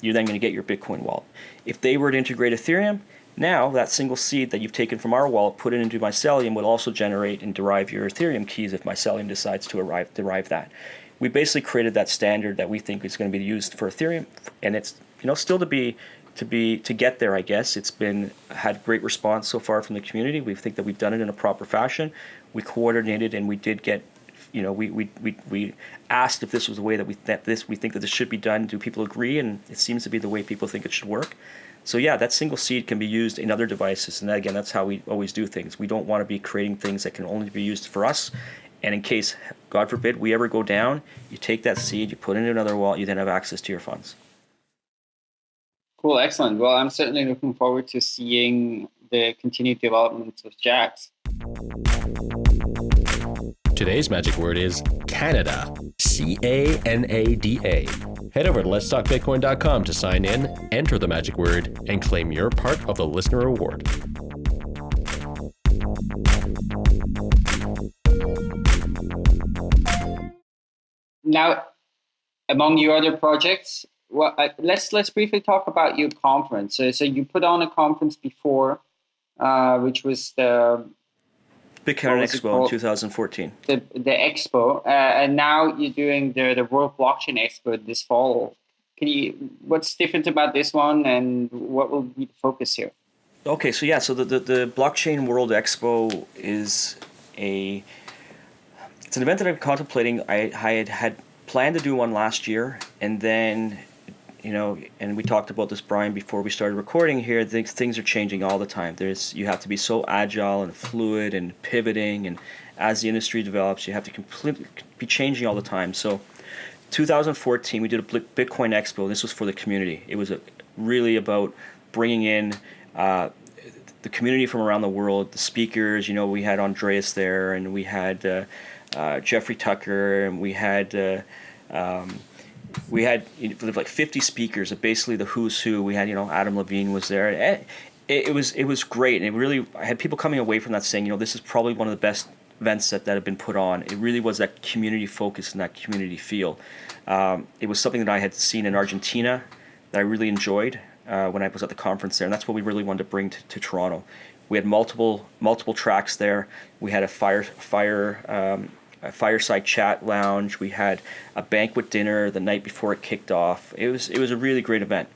You're then going to get your Bitcoin wallet. If they were to integrate Ethereum, now that single seed that you've taken from our wallet, put it into Mycelium, will also generate and derive your Ethereum keys if Mycelium decides to arrive, derive that we basically created that standard that we think is going to be used for Ethereum, and it's you know still to be to be to get there. I guess it's been had great response so far from the community. We think that we've done it in a proper fashion. We coordinated and we did get. You know, we, we, we, we asked if this was the way that we that this we think that this should be done. Do people agree? And it seems to be the way people think it should work. So yeah, that single seed can be used in other devices, and that, again, that's how we always do things. We don't want to be creating things that can only be used for us, and in case, God forbid, we ever go down, you take that seed, you put it in another wallet, you then have access to your funds. Cool, excellent. Well, I'm certainly looking forward to seeing the continued development of Jaxx. Today's magic word is Canada. C A N A D A. Head over to letstalkbitcoin.com to sign in, enter the magic word, and claim your part of the listener award. now, among your other projects, well, uh, let's let's briefly talk about your conference. So, so you put on a conference before, uh, which was the Bitcoin Expo in 2014. The the expo, uh, and now you're doing the the World Blockchain Expo this fall. Can you? What's different about this one, and what will be the focus here? Okay, so yeah, so the the, the Blockchain World Expo is a it's an event that I'm contemplating. I, I had had planned to do one last year, and then, you know, and we talked about this, Brian, before we started recording here. Things things are changing all the time. There's you have to be so agile and fluid and pivoting, and as the industry develops, you have to completely be changing all the time. So, 2014, we did a Bitcoin Expo. This was for the community. It was a, really about bringing in. Uh, the community from around the world, the speakers, you know, we had Andreas there, and we had uh, uh, Jeffrey Tucker, and we had uh, um, we had like 50 speakers of basically the who's who. We had you know Adam Levine was there. It, it, it, was it was great, and it really I had people coming away from that saying you know this is probably one of the best events that, that have been put on. It really was that community focus and that community feel. Um, it was something that I had seen in Argentina that I really enjoyed. uh, when I was at the conference there, and that's what we really wanted to bring to, to Toronto. We had multiple multiple tracks there. We had a fire fire um, a fireside chat lounge. We had a banquet dinner the night before it kicked off. It was it was a really great event.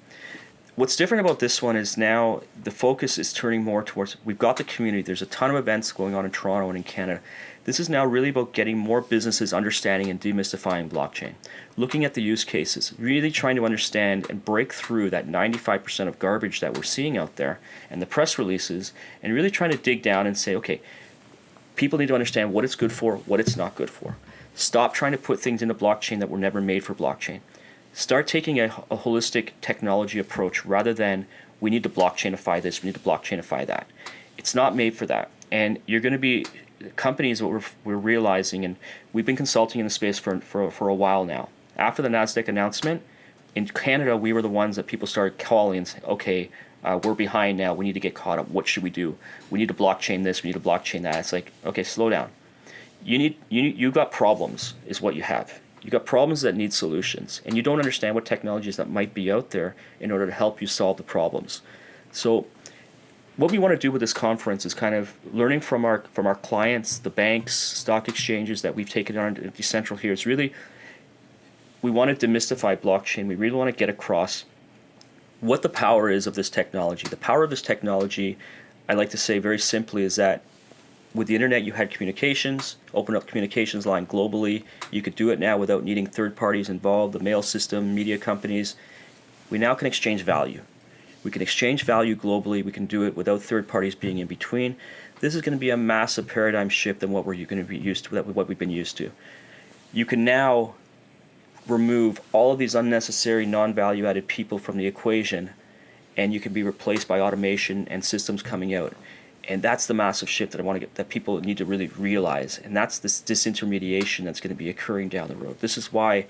What's different about this one is now the focus is turning more towards we've got the community. There's a ton of events going on in Toronto and in Canada. This is now really about getting more businesses understanding and demystifying blockchain. Looking at the use cases, really trying to understand and break through that 95% of garbage that we're seeing out there and the press releases and really trying to dig down and say, okay, people need to understand what it's good for, what it's not good for. Stop trying to put things into blockchain that were never made for blockchain. Start taking a, a holistic technology approach rather than we need to blockchainify this, we need to blockchainify that. It's not made for that. And you're going to be companies what we're, we're realizing, and we've been consulting in the space for, for, for a while now. After the NASDAQ announcement, in Canada, we were the ones that people started calling and saying, okay, uh, we're behind now. We need to get caught up. What should we do? We need to blockchain this. We need to blockchain that. It's like, okay, slow down. You need you you've got problems is what you have. You've got problems that need solutions, and you don't understand what technologies that might be out there in order to help you solve the problems. So, what we want to do with this conference is kind of learning from our from our clients, the banks, stock exchanges that we've taken on Decentral here. It's really we want to demystify blockchain. We really want to get across what the power is of this technology. The power of this technology, I like to say very simply, is that with the internet you had communications, open up communications line globally. You could do it now without needing third parties involved, the mail system, media companies. We now can exchange value. We can exchange value globally. We can do it without third parties being in between. This is going to be a massive paradigm shift than what we're going to be used to, what we've been used to. You can now remove all of these unnecessary non-value added people from the equation and you can be replaced by automation and systems coming out. And that's the massive shift that I want to get that people need to really realize and that's this disintermediation that's going to be occurring down the road. This is why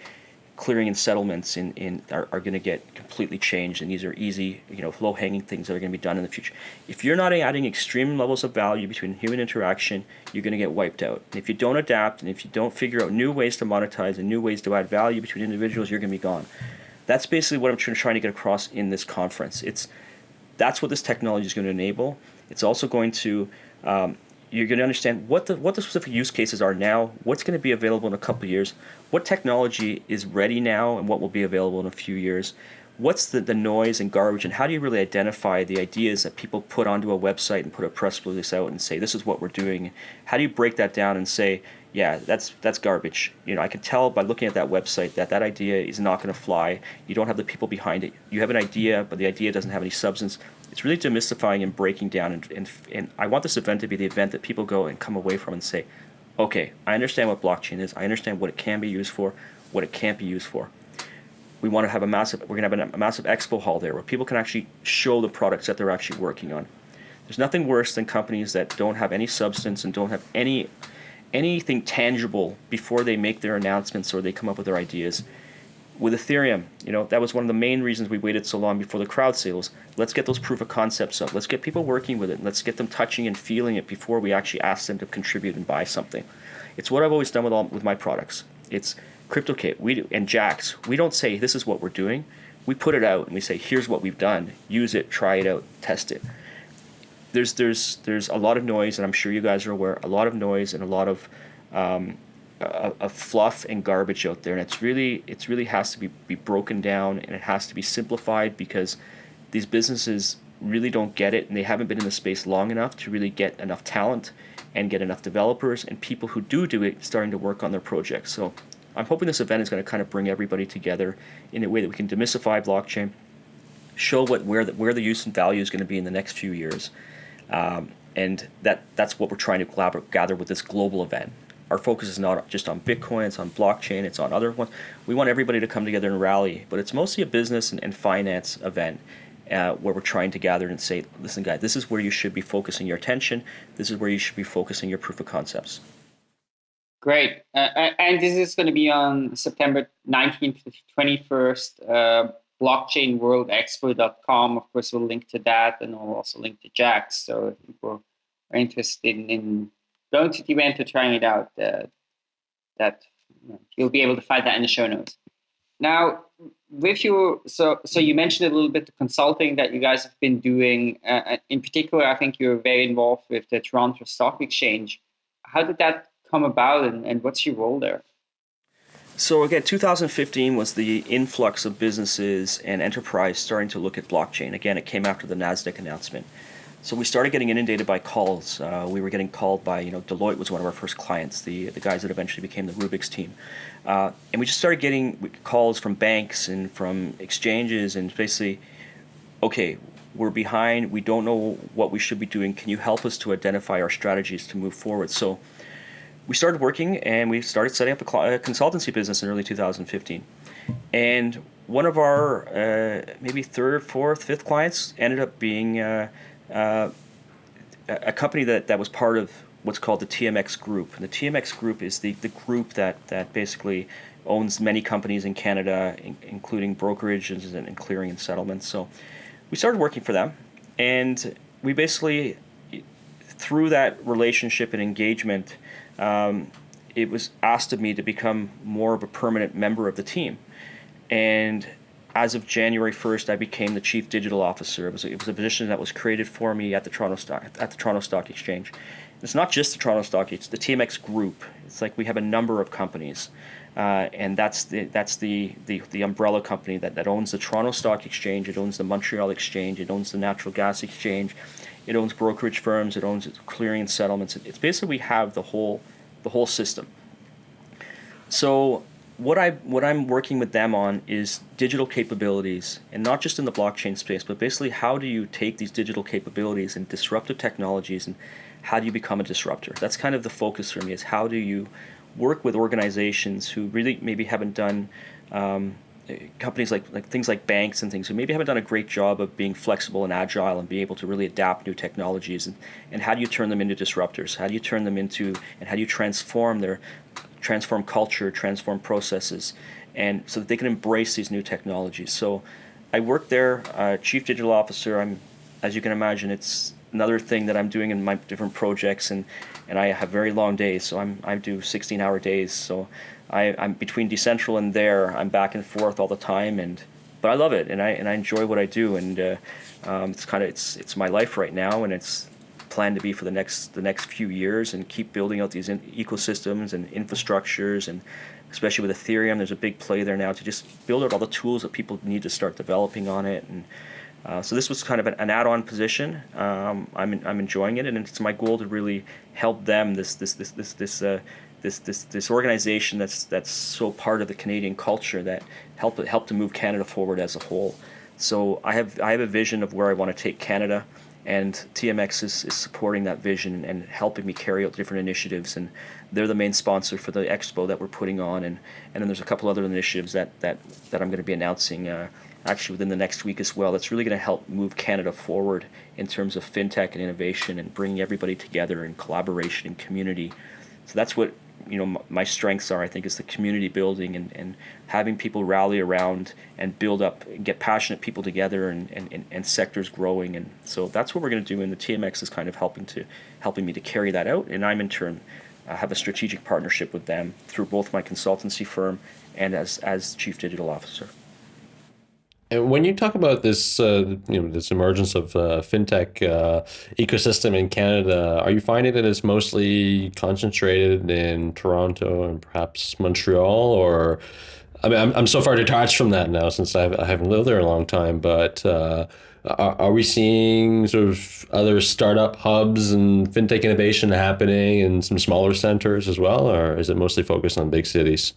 clearing and settlements in, in are, are going to get completely changed and these are easy you know low hanging things that are going to be done in the future. If you're not adding extreme levels of value between human interaction you're going to get wiped out. And if you don't adapt and if you don't figure out new ways to monetize and new ways to add value between individuals you're going to be gone. That's basically what i'm trying to get across in this conference. It's that's what this technology is going to enable. It's also going to um, you're going to understand what the what the specific use cases are now, what's going to be available in a couple years, what technology is ready now, and what will be available in a few years. What's the, the noise and garbage, and how do you really identify the ideas that people put onto a website and put a press release out and say this is what we're doing? How do you break that down and say, yeah, that's that's garbage. You know, I can tell by looking at that website that that idea is not going to fly. You don't have the people behind it. You have an idea, but the idea doesn't have any substance it's really demystifying and breaking down. And, and, and I want this event to be the event that people go and come away from and say, okay, I understand what blockchain is. I understand what it can be used for, what it can't be used for. We want to have a massive, we're going to have a, massive expo hall there where people can actually show the products that they're actually working on. There's nothing worse than companies that don't have any substance and don't have any anything tangible before they make their announcements or they come up with their ideas with Ethereum, you know, that was one of the main reasons we waited so long before the crowd sales. Let's get those proof of concepts up. Let's get people working with it. Let's get them touching and feeling it before we actually ask them to contribute and buy something. It's what I've always done with all with my products. It's KryptoKit we do, and Jaxx. We don't say this is what we're doing. We put it out and we say here's what we've done. Use it, try it out, test it. There's there's there's a lot of noise, and I'm sure you guys are aware. A lot of noise and a lot of um, of fluff and garbage out there, and it's really it's really has to be, be broken down and it has to be simplified because these businesses really don't get it and they haven't been in the space long enough to really get enough talent and get enough developers and people who do do it starting to work on their projects. So I'm hoping this event is going to kind of bring everybody together in a way that we can demystify blockchain, show what where the, where the use and value is going to be in the next few years, um, and that that's what we're trying to gather with this global event our focus is not just on Bitcoin, it's on blockchain, it's on other ones. We want everybody to come together and rally, but it's mostly a business and, and finance event uh, where we're trying to gather and say, listen, guys, this is where you should be focusing your attention. This is where you should be focusing your proof of concepts. Great. Uh, uh and this is going to be on September 19th to 21st. Uh, blockchainworldexpo.com. Of course, we'll link to that and we'll also link to Jaxx. So if people are interested in going to the event or trying it out, uh, that you'll be able to find that in the show notes. Now, with your so so you mentioned a little bit the consulting that you guys have been doing. Uh, in particular, I think you're very involved with the Toronto Stock Exchange. How did that come about, and, and what's your role there? So again, 2015 was the influx of businesses and enterprise starting to look at blockchain. Again, it came after the Nasdaq announcement. So we started getting inundated by calls. Uh, we were getting called by, you know, Deloitte was one of our first clients, the the guys that eventually became the Rubix team, uh, and we just started getting calls from banks and from exchanges, and basically, okay, we're behind. We don't know what we should be doing. Can you help us to identify our strategies to move forward? So we started working and we started setting up a, consultancy business in early 2015, and one of our uh, maybe third, fourth, fifth clients ended up being uh, uh, a company that, that was part of what's called the TMX Group. And the TMX Group is the, the group that, that basically owns many companies in Canada, in, including brokerages and, and clearing and settlements. So we started working for them, and we basically, through that relationship and engagement, um, it was asked of me to become more of a permanent member of the team. And as of January 1st, I became the chief digital officer. It was, a, it was a position that was created for me at the Toronto Stock at the Toronto Stock Exchange. It's not just the Toronto Stock; it's the TMX Group. It's like we have a number of companies, uh, and that's the that's the, the, the umbrella company that, that owns the Toronto Stock Exchange. It owns the Montreal Exchange. It owns the Natural Gas Exchange. It owns brokerage firms. It owns clearing and settlements. It's basically we have the whole the whole system. So what I what I'm working with them on is digital capabilities, and not just in the blockchain space, but basically how do you take these digital capabilities and disruptive technologies, and how do you become a disruptor? That's kind of the focus for me. Is how do you work with organizations who really maybe haven't done um, companies like like things like banks and things who maybe haven't done a great job of being flexible and agile and be able to really adapt new technologies and, and how do you turn them into disruptors how do you turn them into and how do you transform their transform culture, transform processes, and so that they can embrace these new technologies. So I work there, uh, chief digital officer. I'm, as you can imagine, it's another thing that I'm doing in my different projects, and, and I have very long days. So I'm I do 16-hour days. So I, I'm between Decentral and there. I'm back and forth all the time, and but I love it, and I and I enjoy what I do, and uh, um, it's kind of it's it's my life right now, and it's planned to be for the next the next few years and keep building out these ecosystems and infrastructures and especially with Ethereum, there's a big play there now to just build out all the tools that people need to start developing on it. And uh, so this was kind of an, an add-on position. Um, I'm I'm enjoying it, and it's my goal to really help them. This this this this this. Uh, this, this, this organization that's that's so part of the Canadian culture that help help to move Canada forward as a whole. So I have I have a vision of where I want to take Canada and TMX is, is supporting that vision and helping me carry out different initiatives and they're the main sponsor for the expo that we're putting on and, and then there's a couple other initiatives that, that, that I'm going to be announcing uh, actually within the next week as well that's really going to help move Canada forward in terms of fintech and innovation and bringing everybody together in collaboration and community so that's what you know my strengths are i think is the community building and, and having people rally around and build up get passionate people together and, and, and sectors growing. And so that's what we're going to do. And the tmx is kind of helping to helping me to carry that out. And i'm in turn uh, have a strategic partnership with them through both my consultancy firm and as as chief digital officer and when you talk about this, uh, you know, this emergence of uh, fintech uh, ecosystem in Canada, are you finding that it's mostly concentrated in Toronto and perhaps Montreal, or I mean, I'm, I'm so far detached from that now since I've, I haven't lived there a long time. But uh, are, are we seeing sort of other startup hubs and fintech innovation happening in some smaller centers as well, or is it mostly focused on big cities?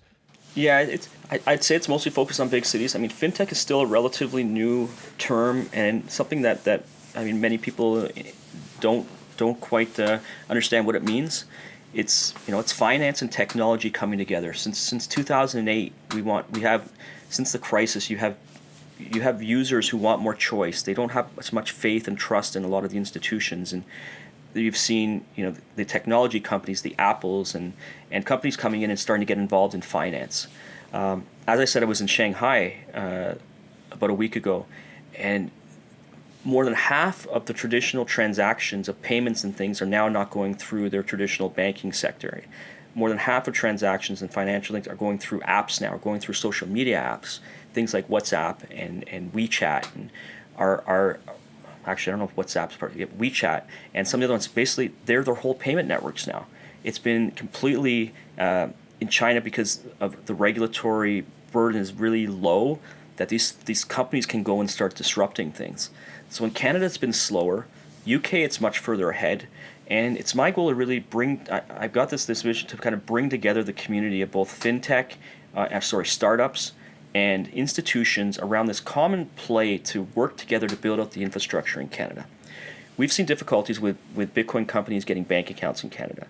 Yeah, it's. I'd say it's mostly focused on big cities. I mean, fintech is still a relatively new term and something that, that I mean, many people don't don't quite uh, understand what it means. It's you know, it's finance and technology coming together. Since since 2008, we want we have since the crisis, you have you have users who want more choice. They don't have as much faith and trust in a lot of the institutions and you've seen you know the technology companies, the Apples, and and companies coming in and starting to get involved in finance. Um, as I said, I was in Shanghai uh, about a week ago, and more than half of the traditional transactions of payments and things are now not going through their traditional banking sector. more than half of transactions and financial links are going through apps now, are going through social media apps, things like WhatsApp and, and WeChat and our, our actually I don't know if WhatsApp's part of WeChat and some of the other ones. Basically, they're their whole payment networks now. It's been completely uh, in China because of the regulatory burden is really low that these these companies can go and start disrupting things. So in Canada, it's been slower. UK, it's much further ahead. And it's my goal to really bring, I, have got this, this vision to kind of bring together the community of both fintech, uh, uh, sorry, startups and institutions around this common play to work together to build out the infrastructure in Canada. We've seen difficulties with, with Bitcoin companies getting bank accounts in Canada.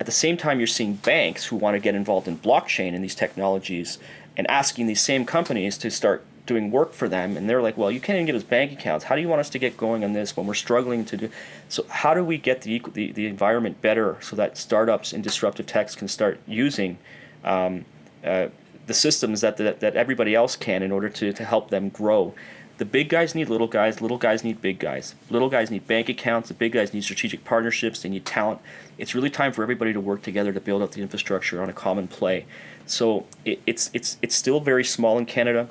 At the same time, you're seeing banks who want to get involved in blockchain and these technologies and asking these same companies to start doing work for them and they're like well you can't even give us bank accounts. How do you want us to get going on this when we're struggling to do so how do we get the the, the environment better so that startups and disruptive techs can start using um, uh, the systems that, that that everybody else can in order to, to help them grow the big guys need little guys little guys need big guys. Little guys need bank accounts the big guys need strategic partnerships they need talent. It's really time for everybody to work together to build up the infrastructure on a common play. So it, it's it's it's still very small in canada.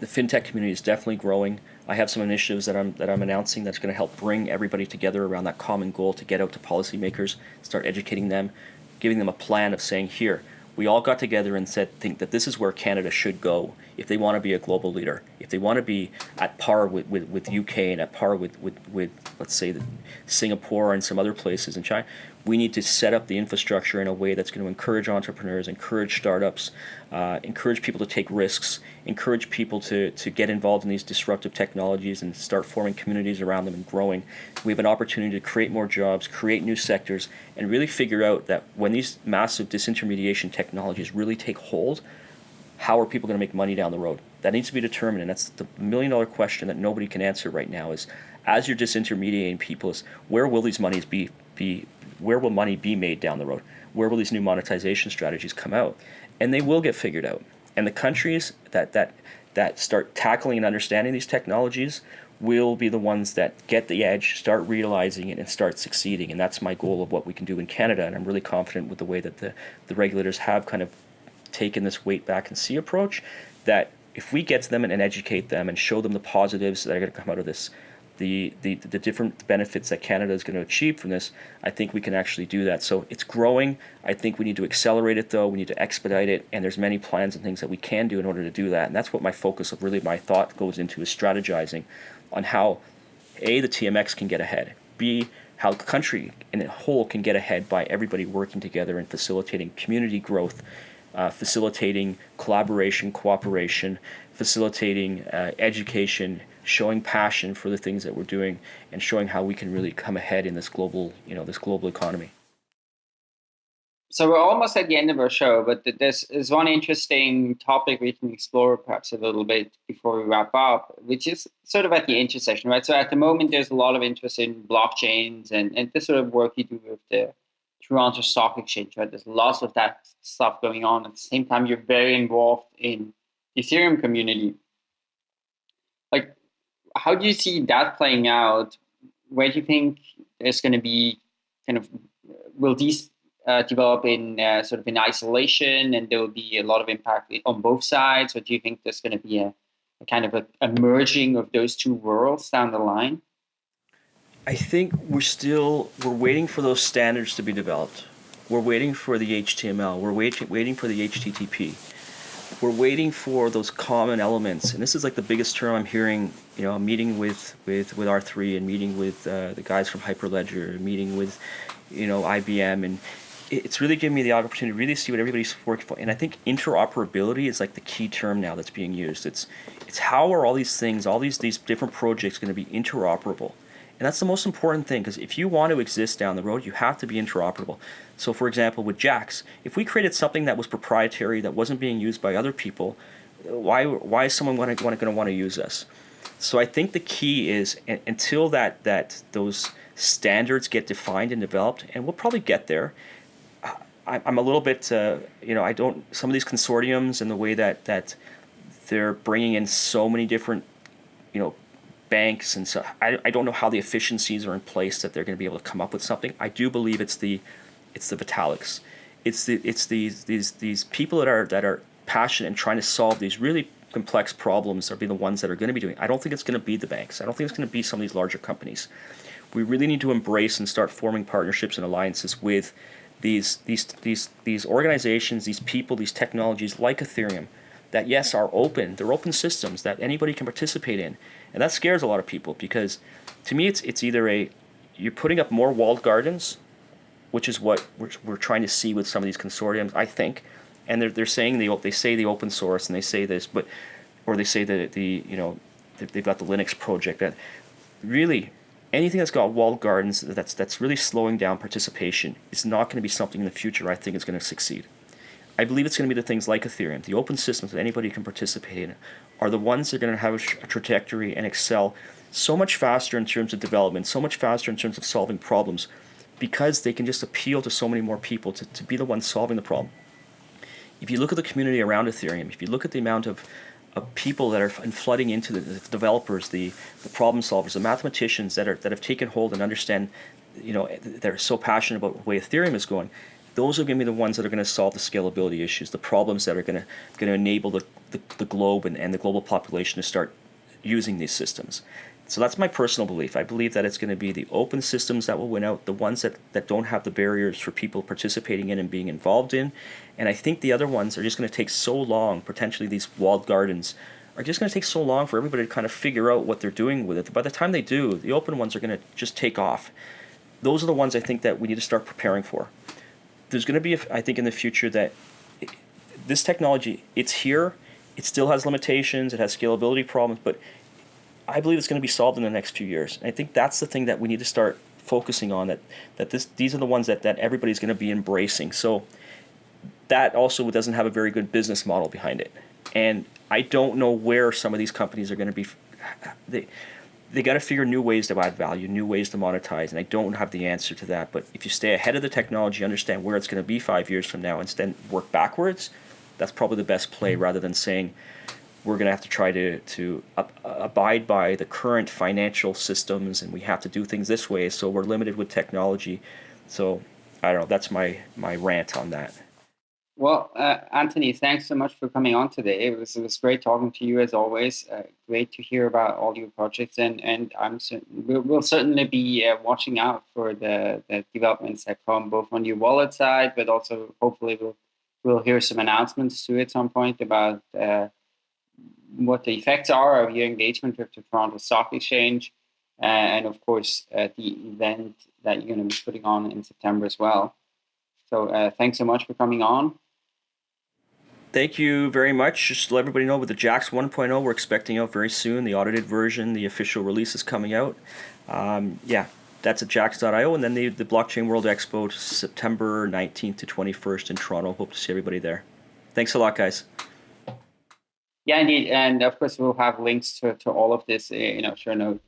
The fintech community is definitely growing. I have some initiatives that I'm that I'm announcing that's going to help bring everybody together around that common goal to get out to policymakers, start educating them, giving them a plan of saying here, we all got together and said think that this is where Canada should go if they want to be a global leader, if they want to be at par with, with, with UK and at par with, with, with let's say Singapore and some other places in China, we need to set up the infrastructure in a way that's going to encourage entrepreneurs, encourage startups, uh, encourage people to take risks, encourage people to, to get involved in these disruptive technologies and start forming communities around them and growing. We have an opportunity to create more jobs, create new sectors, and really figure out that when these massive disintermediation technologies really take hold, how are people going to make money down the road? That needs to be determined, and that's the million dollar question that nobody can answer right now is as you're disintermediating people is where will these monies be be where will money be made down the road? Where will these new monetization strategies come out? And they will get figured out. And the countries that that that start tackling and understanding these technologies will be the ones that get the edge, start realizing it, and start succeeding. And that's my goal of what we can do in Canada. And I'm really confident with the way that the, the regulators have kind of taken this wait back and see approach that if we get to them and, and educate them and show them the positives that are going to come out of this, the, the, the different benefits that Canada is going to achieve from this, I think we can actually do that. So it's growing. I think we need to accelerate it though. We need to expedite it. And there's many plans and things that we can do in order to do that. And that's what my focus of really my thought goes into is strategizing on how A, the TMX can get ahead. B, how the country in a whole can get ahead by everybody working together and facilitating community growth, uh, facilitating collaboration, cooperation, facilitating uh, education, showing passion for the things that we're doing and showing how we can really come ahead in this global, you know, this global economy. So we're almost at the end of our show, but there's, is one interesting topic we can explore perhaps a little bit before we wrap up, which is sort of at the intersection, right? So at the moment, there's a lot of interest in blockchains and, and this sort of work you do with the Toronto Stock Exchange, right? There's lots of that stuff going on. At the same time, you're very involved in the Ethereum community. How do you see that playing out? Where do you think there's going to be kind of will these uh, develop in uh, sort of in isolation, and there will be a lot of impact on both sides, or do you think there's going to be a, a kind of a, a merging of those two worlds down the line? I think we're still we're waiting for those standards to be developed. We're waiting for the HTML. We're waiting waiting for the HTTP we're waiting for those common elements, and this is like the biggest term I'm hearing. You know, meeting with with with R3 and meeting with uh, the guys from Hyperledger, meeting with you know IBM, and it's really given me the opportunity to really see what everybody's working for. And I think interoperability is like the key term now that's being used. It's it's how are all these things, all these these different projects going to be interoperable? And that's the most important thing because if you want to exist down the road, you have to be interoperable. So, for example, with Jaxx, if we created something that was proprietary that wasn't being used by other people, why why is someone going to want to use us? So, I think the key is until that that those standards get defined and developed, and we'll probably get there. I'm a little bit, uh, you know, I don't. Some of these consortiums and the way that that they're bringing in so many different, you know, banks and so I, I don't know how the efficiencies are in place that they're going to be able to come up with something. I do believe it's the it's the Vitaliks. it's the it's these these these people that are that are passionate and trying to solve these really complex problems are be the ones that are going to be doing. I don't think it's going to be the banks. I don't think it's going to be some of these larger companies. We really need to embrace and start forming partnerships and alliances with these these these these organizations, these people, these technologies like Ethereum that yes are open. They're open systems that anybody can participate in, and that scares a lot of people because to me it's it's either a you're putting up more walled gardens, which is what we're, we're trying to see with some of these consortiums, I think, and they're they're saying they they say the open source and they say this, but or they say that the you know they've got the Linux project that really anything that's got walled gardens that's that's really slowing down participation is not going to be something in the future I think is going to succeed. I believe it's going to be the things like Ethereum, the open systems that anybody can participate in, are the ones that are going to have a trajectory and excel so much faster in terms of development, so much faster in terms of solving problems, because they can just appeal to so many more people to, to be the ones solving the problem. If you look at the community around Ethereum, if you look at the amount of, of people that are flooding into the, the developers, the, the problem solvers, the mathematicians that are that have taken hold and understand, you know, eh, they're so passionate about the way Ethereum is going, those are going to be the ones that are going to solve the scalability issues, the problems that are going to going to enable the, the, the globe and, and the global population to start using these systems. So that's my personal belief. I believe that it's going to be the open systems that will win out, the ones that, that don't have the barriers for people participating in and being involved in. And I think the other ones are just going to take so long, potentially these walled gardens, are just going to take so long for everybody to kind of figure out what they're doing with it. By the time they do, the open ones are going to just take off. Those are the ones I think that we need to start preparing for there's going to be, I think, in the future that this technology, it's here. It still has limitations. It has scalability problems, but I believe it's going to be solved in the next few years. And I think that's the thing that we need to start focusing on. That that this these are the ones that that everybody's going to be embracing. So that also doesn't have a very good business model behind it. And I don't know where some of these companies are going to be. They, they got to figure new ways to add value, new ways to monetize, and I don't have the answer to that. But if you stay ahead of the technology, understand where it's going to be five years from now, and then work backwards, that's probably the best play rather than saying we're going to have to try to to uh, abide by the current financial systems and we have to do things this way, so we're limited with technology. So I don't know. That's my my rant on that. Well, uh, Anthony, thanks so much for coming on today. It was, it was great talking to you as always. Uh, great to hear about all your projects, and and I'm we'll, we'll certainly be uh, watching out for the, the developments that come both on your wallet side, but also hopefully we'll we'll hear some announcements to at some point about uh, what the effects are of your engagement with the Toronto Stock Exchange, uh, and of course uh, the event that you're going to be putting on in September as well. So thanks so much for coming on thank you very much. Just to let everybody know with the Jaxx 1.0, we're expecting out very soon. The audited version, the official release is coming out. Um, yeah, that's at jaxx.io. And then the, the Blockchain World Expo, September 19th to 21st in Toronto. Hope to see everybody there. Thanks a lot, guys. Yeah, indeed. And of course, we'll have links to, to all of this in our show notes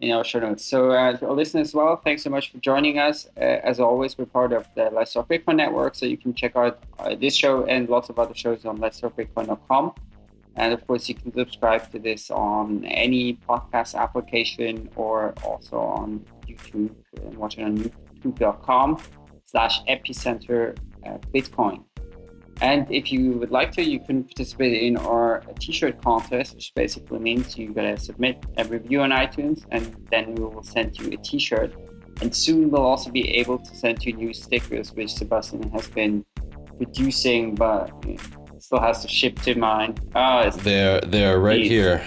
in our show notes. So, uh, to our listeners as well, thanks so much for joining us. Uh, as always, we're part of the Talk Bitcoin network, so you can check out uh, this show and lots of other shows on Bitcoin.com. And of course, you can subscribe to this on any podcast application or also on YouTube and watch it on youtube.com slash epicenter uh, Bitcoin. And if you would like to, you can participate in our t-shirt contest, which basically means you gotta submit a review on iTunes and then we will send you a t-shirt. And soon we'll also be able to send you new stickers, which Sebastian has been producing, but still has to ship to mine. Oh, they're they're right here.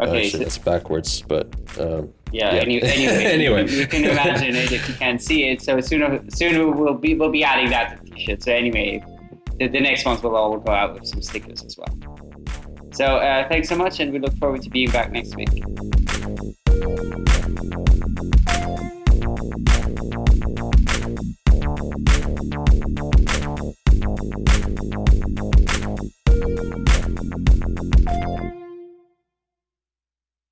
Okay, uh, so, it's backwards, but um, yeah. yeah. Any, anyway, [laughs] anyway. You, you, can imagine it if you can't see it. So soon, soon we'll be we'll be adding that to t-shirt. So anyway, the, the next ones will all go out with some stickers as well. So uh, thanks so much, and we look forward to being back next week.